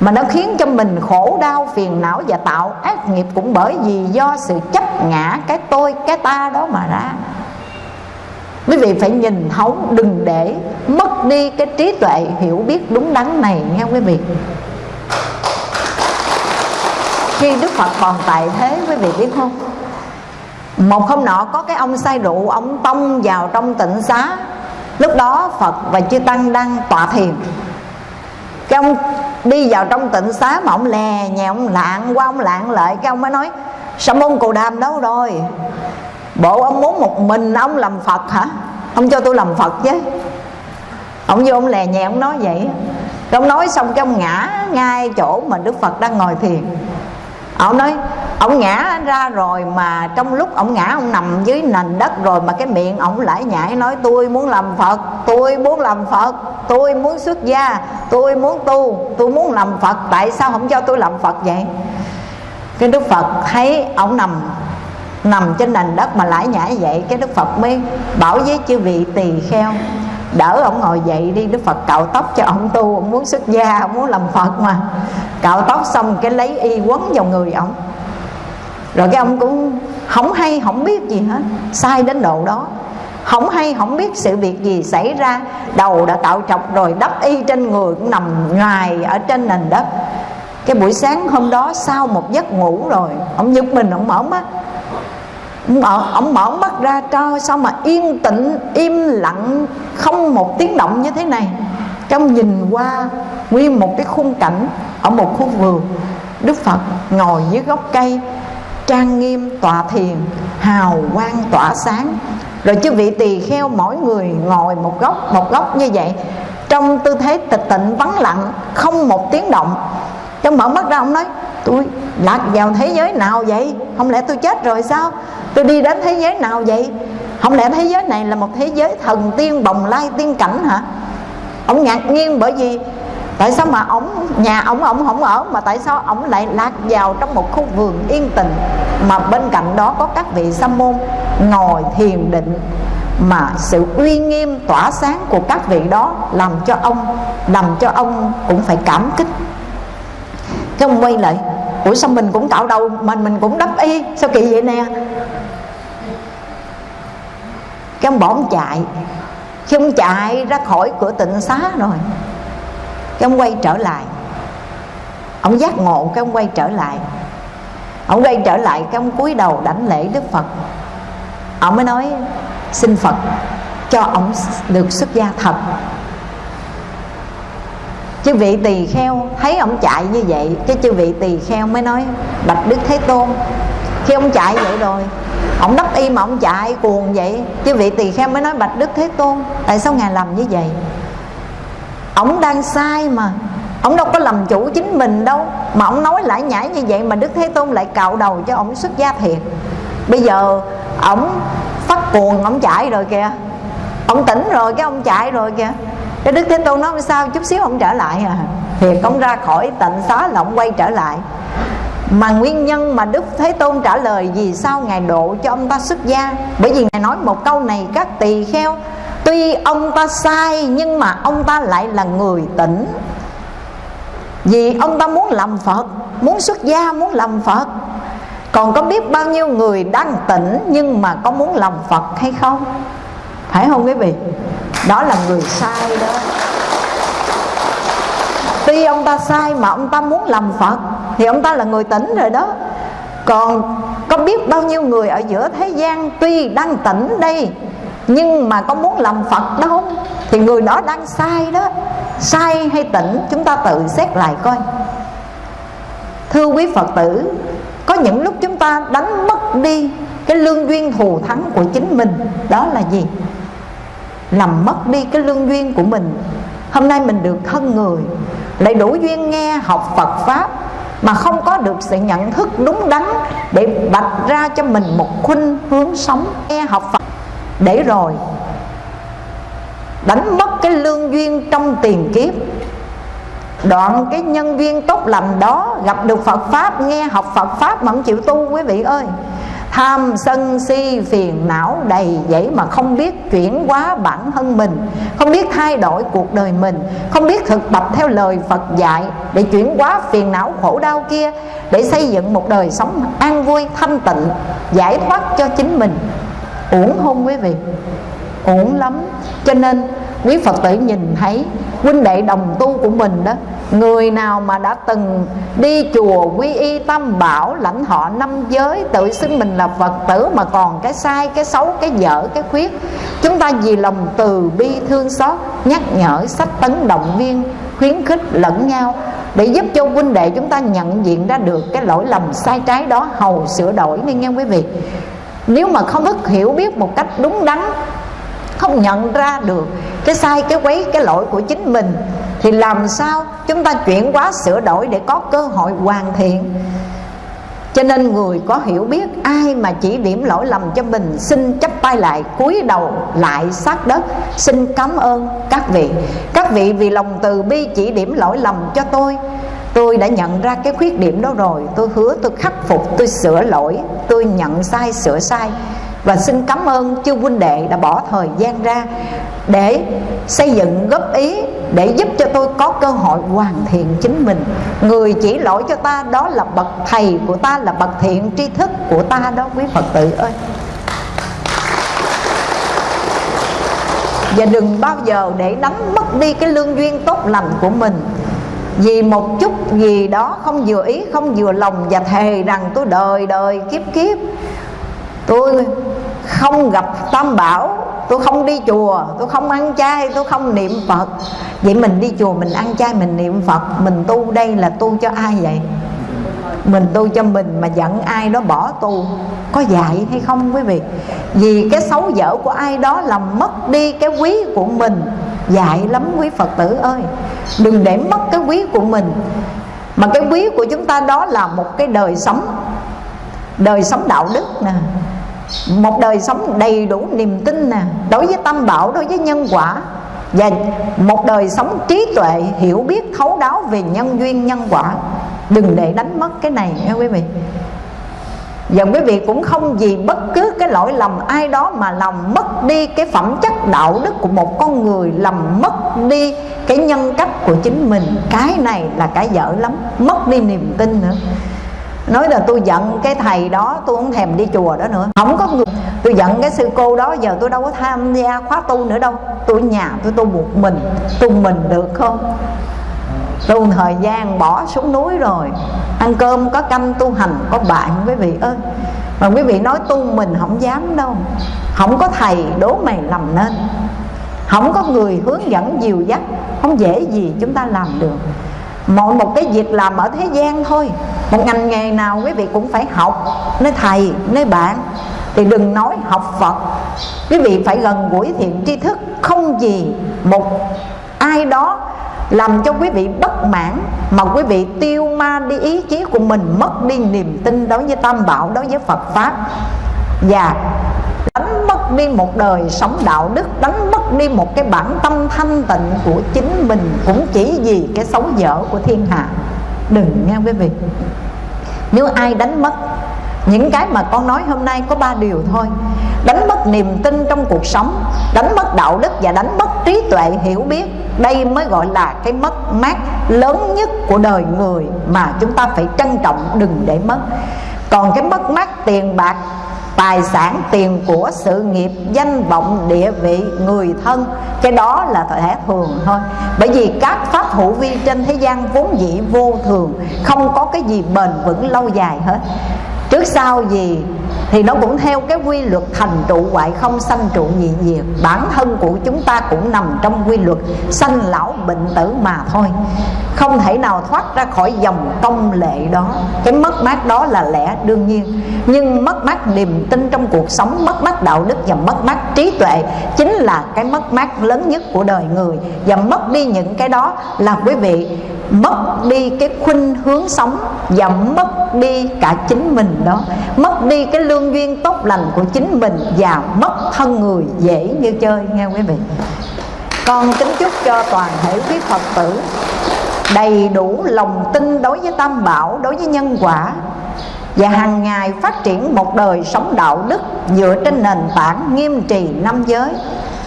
mà nó khiến cho mình khổ đau, phiền não và tạo ác nghiệp cũng bởi vì do sự chấp ngã cái tôi, cái ta đó mà ra. Quý vị phải nhìn thấu đừng để mất đi cái trí tuệ hiểu biết đúng đắn này nghe quý vị. Khi đức phật còn tại thế, quý vị biết không? Một hôm nọ có cái ông say rượu, ông tông vào trong tịnh xá. Lúc đó phật và chư tăng đang tọa thiền. Cái ông đi vào trong tịnh xá mà ông lè nhà ông lạng qua, ông lạng lại, cái ông mới nói sa môn cù đàm đâu rồi? Bộ ông muốn một mình ông làm phật hả? Ông cho tôi làm phật chứ. Ông vô ông lè nhẹ ông nói vậy. Ông nói xong cái ông ngã ngay chỗ mà đức phật đang ngồi thiền ông nói, ông ngã ra rồi mà trong lúc ông ngã ông nằm dưới nền đất rồi mà cái miệng ông lại nhảy nói, tôi muốn làm phật, tôi muốn làm phật, tôi muốn xuất gia, tôi muốn tu, tôi muốn làm phật, tại sao không cho tôi làm phật vậy? Cái đức phật thấy ông nằm nằm trên nền đất mà lại nhảy vậy, cái đức phật mới bảo với chư vị tỳ kheo đỡ ông ngồi dậy đi, đức phật cạo tóc cho ông tu. Ông muốn xuất gia, ông muốn làm phật mà. Cạo tóc xong cái lấy y quấn vào người ông. Rồi cái ông cũng không hay, không biết gì hết. Sai đến độ đó. Không hay, không biết sự việc gì xảy ra. Đầu đã cạo trọc rồi, đắp y trên người cũng nằm ngoài ở trên nền đất. Cái buổi sáng hôm đó sau một giấc ngủ rồi, ông giật mình, ông mở mắt mở, ông mở mắt ra cho sao mà yên tĩnh im lặng không một tiếng động như thế này. Trong nhìn qua nguyên một cái khung cảnh ở một khu vườn đức phật ngồi dưới gốc cây trang nghiêm tọa thiền hào quang tỏa sáng. Rồi chư vị tỳ kheo mỗi người ngồi một góc một góc như vậy. Trong tư thế tịch tịnh vắng lặng không một tiếng động. Trong mở mắt ra ông nói tôi lạc vào thế giới nào vậy? Không lẽ tôi chết rồi sao? Tôi đi đến thế giới nào vậy? Không lẽ thế giới này là một thế giới thần tiên bồng lai tiên cảnh hả? Ông ngạc nhiên bởi vì tại sao mà ông nhà ông ông không ở, mà tại sao ông lại lạc vào trong một khu vườn yên tĩnh mà bên cạnh đó có các vị sa môn ngồi thiền định mà sự uy nghiêm, tỏa sáng của các vị đó làm cho ông, làm cho ông cũng phải cảm kích. Không ông quay lại ủa sao mình cũng cạo đầu mình mình cũng đắp y? Sao kỳ vậy nè? Cái ông bỏ ông chạy. Khi ông chạy ra khỏi cửa tịnh xá rồi, cái ông quay trở lại. Ông giác ngộ, cái ông quay trở lại. Ông quay trở lại, cái ông cúi đầu đảnh lễ đức phật. Ông mới nói, xin phật, cho ông được xuất gia thật chư vị tỳ kheo, thấy ông chạy như vậy, cái chư vị tỳ kheo mới nói, bạch đức thế tôn. Khi ông chạy vậy rồi, ông đắp y mà ông chạy cuồng vậy chứ vị tỳ kheo mới nói, bạch đức thế tôn, tại sao ngài làm như vậy? Ông đang sai mà, ông đâu có làm chủ chính mình đâu, mà ông nói lại nhảy như vậy mà đức thế tôn lại cạo đầu cho ông xuất gia thiệt. Bây giờ ông phát cuồng ông chạy rồi kìa, ông tỉnh rồi cái ông chạy rồi kìa cái đức thế tôn nói sao chút xíu không trở lại à. Thì ông ra khỏi tịnh xá là ông quay trở lại. Mà nguyên nhân mà Đức Thế Tôn trả lời vì sao Ngài độ cho ông ta xuất gia? Bởi vì Ngài nói một câu này các tỳ kheo Tuy ông ta sai nhưng mà ông ta lại là người tỉnh. Vì ông ta muốn làm Phật Muốn xuất gia, muốn làm Phật. Còn có biết bao nhiêu người đang tỉnh Nhưng mà có muốn làm Phật hay không? Phải không quý vị? Đó là người sai đó. Tuy ông ta sai mà ông ta muốn làm Phật, Thì ông ta là người tỉnh rồi đó. Còn có biết bao nhiêu người ở giữa thế gian Tuy đang tỉnh đây, Nhưng mà có muốn làm Phật đâu Thì người đó đang sai đó. Sai hay tỉnh, chúng ta tự xét lại coi. Thưa quý Phật tử, Có những lúc chúng ta đánh mất đi Cái lương duyên thù thắng của chính mình, Đó là gì? Làm mất đi cái lương duyên của mình. Hôm nay mình được thân người, lại đủ duyên nghe học Phật Pháp mà không có được sự nhận thức đúng đắn để bạch ra cho mình một khuynh hướng sống nghe học Phật. Để rồi, đánh mất cái lương duyên trong tiền kiếp, đoạn cái nhân viên tốt lành đó gặp được Phật Pháp, nghe học Phật Pháp mà không chịu tu, quý vị ơi. Tham sân si phiền não đầy dẫy mà không biết chuyển hóa bản thân mình, Không biết thay đổi cuộc đời mình, Không biết thực tập theo lời Phật dạy Để chuyển hóa phiền não khổ đau kia, Để xây dựng một đời sống an vui, thanh tịnh, Giải thoát cho chính mình. Uổng không quý vị, Uổng lắm. Cho nên quý Phật tử nhìn thấy Huynh đệ đồng tu của mình đó Người nào mà đã từng đi chùa quy y tam bảo Lãnh họ năm giới tự xưng mình là Phật tử Mà còn cái sai, cái xấu, cái dở, cái khuyết Chúng ta vì lòng từ bi thương xót Nhắc nhở, sách tấn động viên Khuyến khích lẫn nhau Để giúp cho huynh đệ chúng ta nhận diện ra được Cái lỗi lầm sai trái đó Hầu sửa đổi. Nghe nghe quý vị Nếu mà không thức hiểu biết một cách đúng đắn không nhận ra được cái sai, cái quấy, cái lỗi của chính mình, thì làm sao chúng ta chuyển hóa sửa đổi để có cơ hội hoàn thiện? Cho nên người có hiểu biết, ai mà chỉ điểm lỗi lầm cho mình, xin chấp tay lại, cúi đầu lại sát đất. Xin cảm ơn các vị. Các vị vì lòng từ bi chỉ điểm lỗi lầm cho tôi tôi đã nhận ra cái khuyết điểm đó rồi. Tôi hứa tôi khắc phục, tôi sửa lỗi, tôi nhận sai, sửa sai và xin cảm ơn chư huynh đệ đã bỏ thời gian ra để xây dựng góp ý để giúp cho tôi có cơ hội hoàn thiện chính mình. Người chỉ lỗi cho ta đó là bậc thầy của ta, là bậc thiện tri thức của ta đó, quý phật tử ơi. Và đừng bao giờ để đánh mất đi cái lương duyên tốt lành của mình. Vì một chút gì đó không vừa ý, không vừa lòng và thề rằng tôi đời đời kiếp kiếp tôi không gặp tam bảo, tôi không đi chùa, tôi không ăn chay, tôi không niệm phật. Vậy mình đi chùa, mình ăn chay, mình niệm phật, mình tu đây là tu cho ai vậy? Mình tu cho mình mà giận ai đó bỏ tu. Có dạy hay không quý vị? Vì cái xấu dở của ai đó làm mất đi cái quý của mình. Dạy lắm quý phật tử ơi. Đừng để mất cái quý của mình. Mà cái quý của chúng ta đó là một cái đời sống đời sống đạo đức nè một đời sống đầy đủ niềm tin nè, đối với tâm bảo, đối với nhân quả. Và một đời sống trí tuệ, hiểu biết, thấu đáo về nhân duyên, nhân quả. Đừng để đánh mất cái này nha quý vị. Và quý vị cũng không vì bất cứ cái lỗi lầm ai đó mà làm mất đi cái phẩm chất đạo đức của một con người, làm mất đi cái nhân cách của chính mình. Cái này là cái dở lắm, mất đi niềm tin nữa nói là tôi giận cái thầy đó, tôi không thèm đi chùa đó nữa. Không có người. Tôi giận cái sư cô đó, giờ tôi đâu có tham gia khóa tu nữa đâu. Tôi nhà tôi tu một mình tu mình được không? Tu thời gian bỏ xuống núi rồi, ăn cơm, có canh, tu hành, có bạn quý vị ơi. Mà quý vị nói tu mình không dám đâu. Không có thầy, đố mày làm nên. Không có người hướng dẫn dìu dắt, không dễ gì chúng ta làm được mọi một cái việc làm ở thế gian thôi. Một ngành nghề nào quý vị cũng phải học. Nơi thầy nơi bạn. Thì đừng nói học phật. Quý vị phải gần gũi thiện tri thức. Không gì một ai đó làm cho quý vị bất mãn, mà quý vị tiêu ma đi ý chí của mình, mất đi niềm tin đối với tam bảo, đối với phật pháp. Và đánh mất đi một đời sống đạo đức, đánh mất đi một cái bản tâm thanh tịnh của chính mình, cũng chỉ vì cái xấu dở của thiên hạ. Đừng nghe quý vị. Nếu ai đánh mất, những cái mà con nói hôm nay có ba điều thôi. Đánh mất niềm tin trong cuộc sống, đánh mất đạo đức và đánh mất trí tuệ hiểu biết, đây mới gọi là cái mất mát lớn nhất của đời người mà chúng ta phải trân trọng, đừng để mất. Còn cái mất mát tiền bạc tài sản tiền của sự nghiệp, danh vọng, địa vị, người thân. Cái đó là thể thường thôi. Bởi vì các pháp hữu vi trên thế gian vốn dĩ vô thường, không có cái gì bền vững lâu dài hết trước sau gì thì nó cũng theo cái quy luật thành trụ hoại không sanh trụ nhị diệt. Bản thân của chúng ta cũng nằm trong quy luật sanh lão bệnh tử mà thôi. Không thể nào thoát ra khỏi dòng công lệ đó. Cái mất mát đó là lẽ đương nhiên. Nhưng mất mát niềm tin trong cuộc sống, mất mát đạo đức và mất mát trí tuệ chính là cái mất mát lớn nhất của đời người. Và mất đi những cái đó là quý vị mất đi cái khuynh hướng sống và mất đi cả chính mình đó. Mất đi cái lương duyên tốt lành của chính mình và mất thân người dễ như chơi, nghe quý vị. Con kính chúc cho toàn thể quý phật tử đầy đủ lòng tin đối với tam bảo, đối với nhân quả và hàng ngày phát triển một đời sống đạo đức dựa trên nền tảng nghiêm trì năm giới,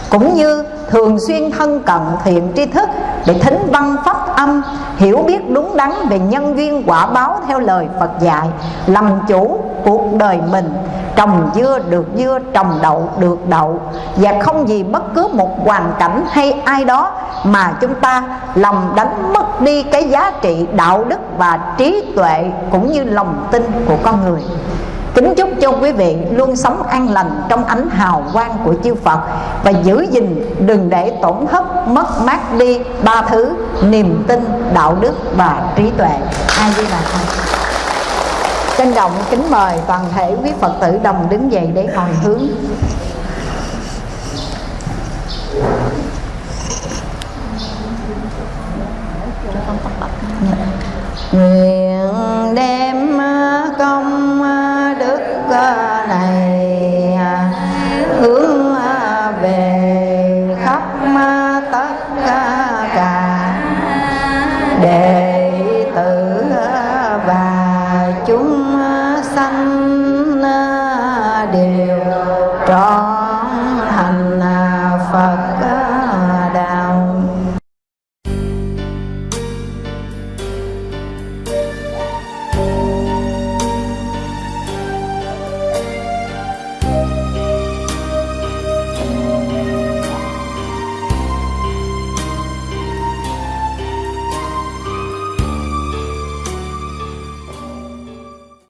cũng như thường xuyên thân cận thiện tri thức để thính văn pháp âm, hiểu biết đúng đắn về nhân duyên quả báo theo lời Phật dạy, làm chủ cuộc đời mình, trồng dưa được dưa, trồng đậu được đậu. Và không gì bất cứ một hoàn cảnh hay ai đó mà chúng ta lòng đánh mất đi cái giá trị đạo đức và trí tuệ cũng như lòng tin của con người. Kính chúc cho quý vị luôn sống an lành trong ánh hào quang của chư Phật Và giữ gìn đừng để tổn thất mất mát đi ba thứ Niềm tin, đạo đức và trí tuệ. Ai đi là thôi Trân trọng kính mời toàn thể quý Phật tử đồng đứng dậy để hồi hướng. Nguyện đem công đức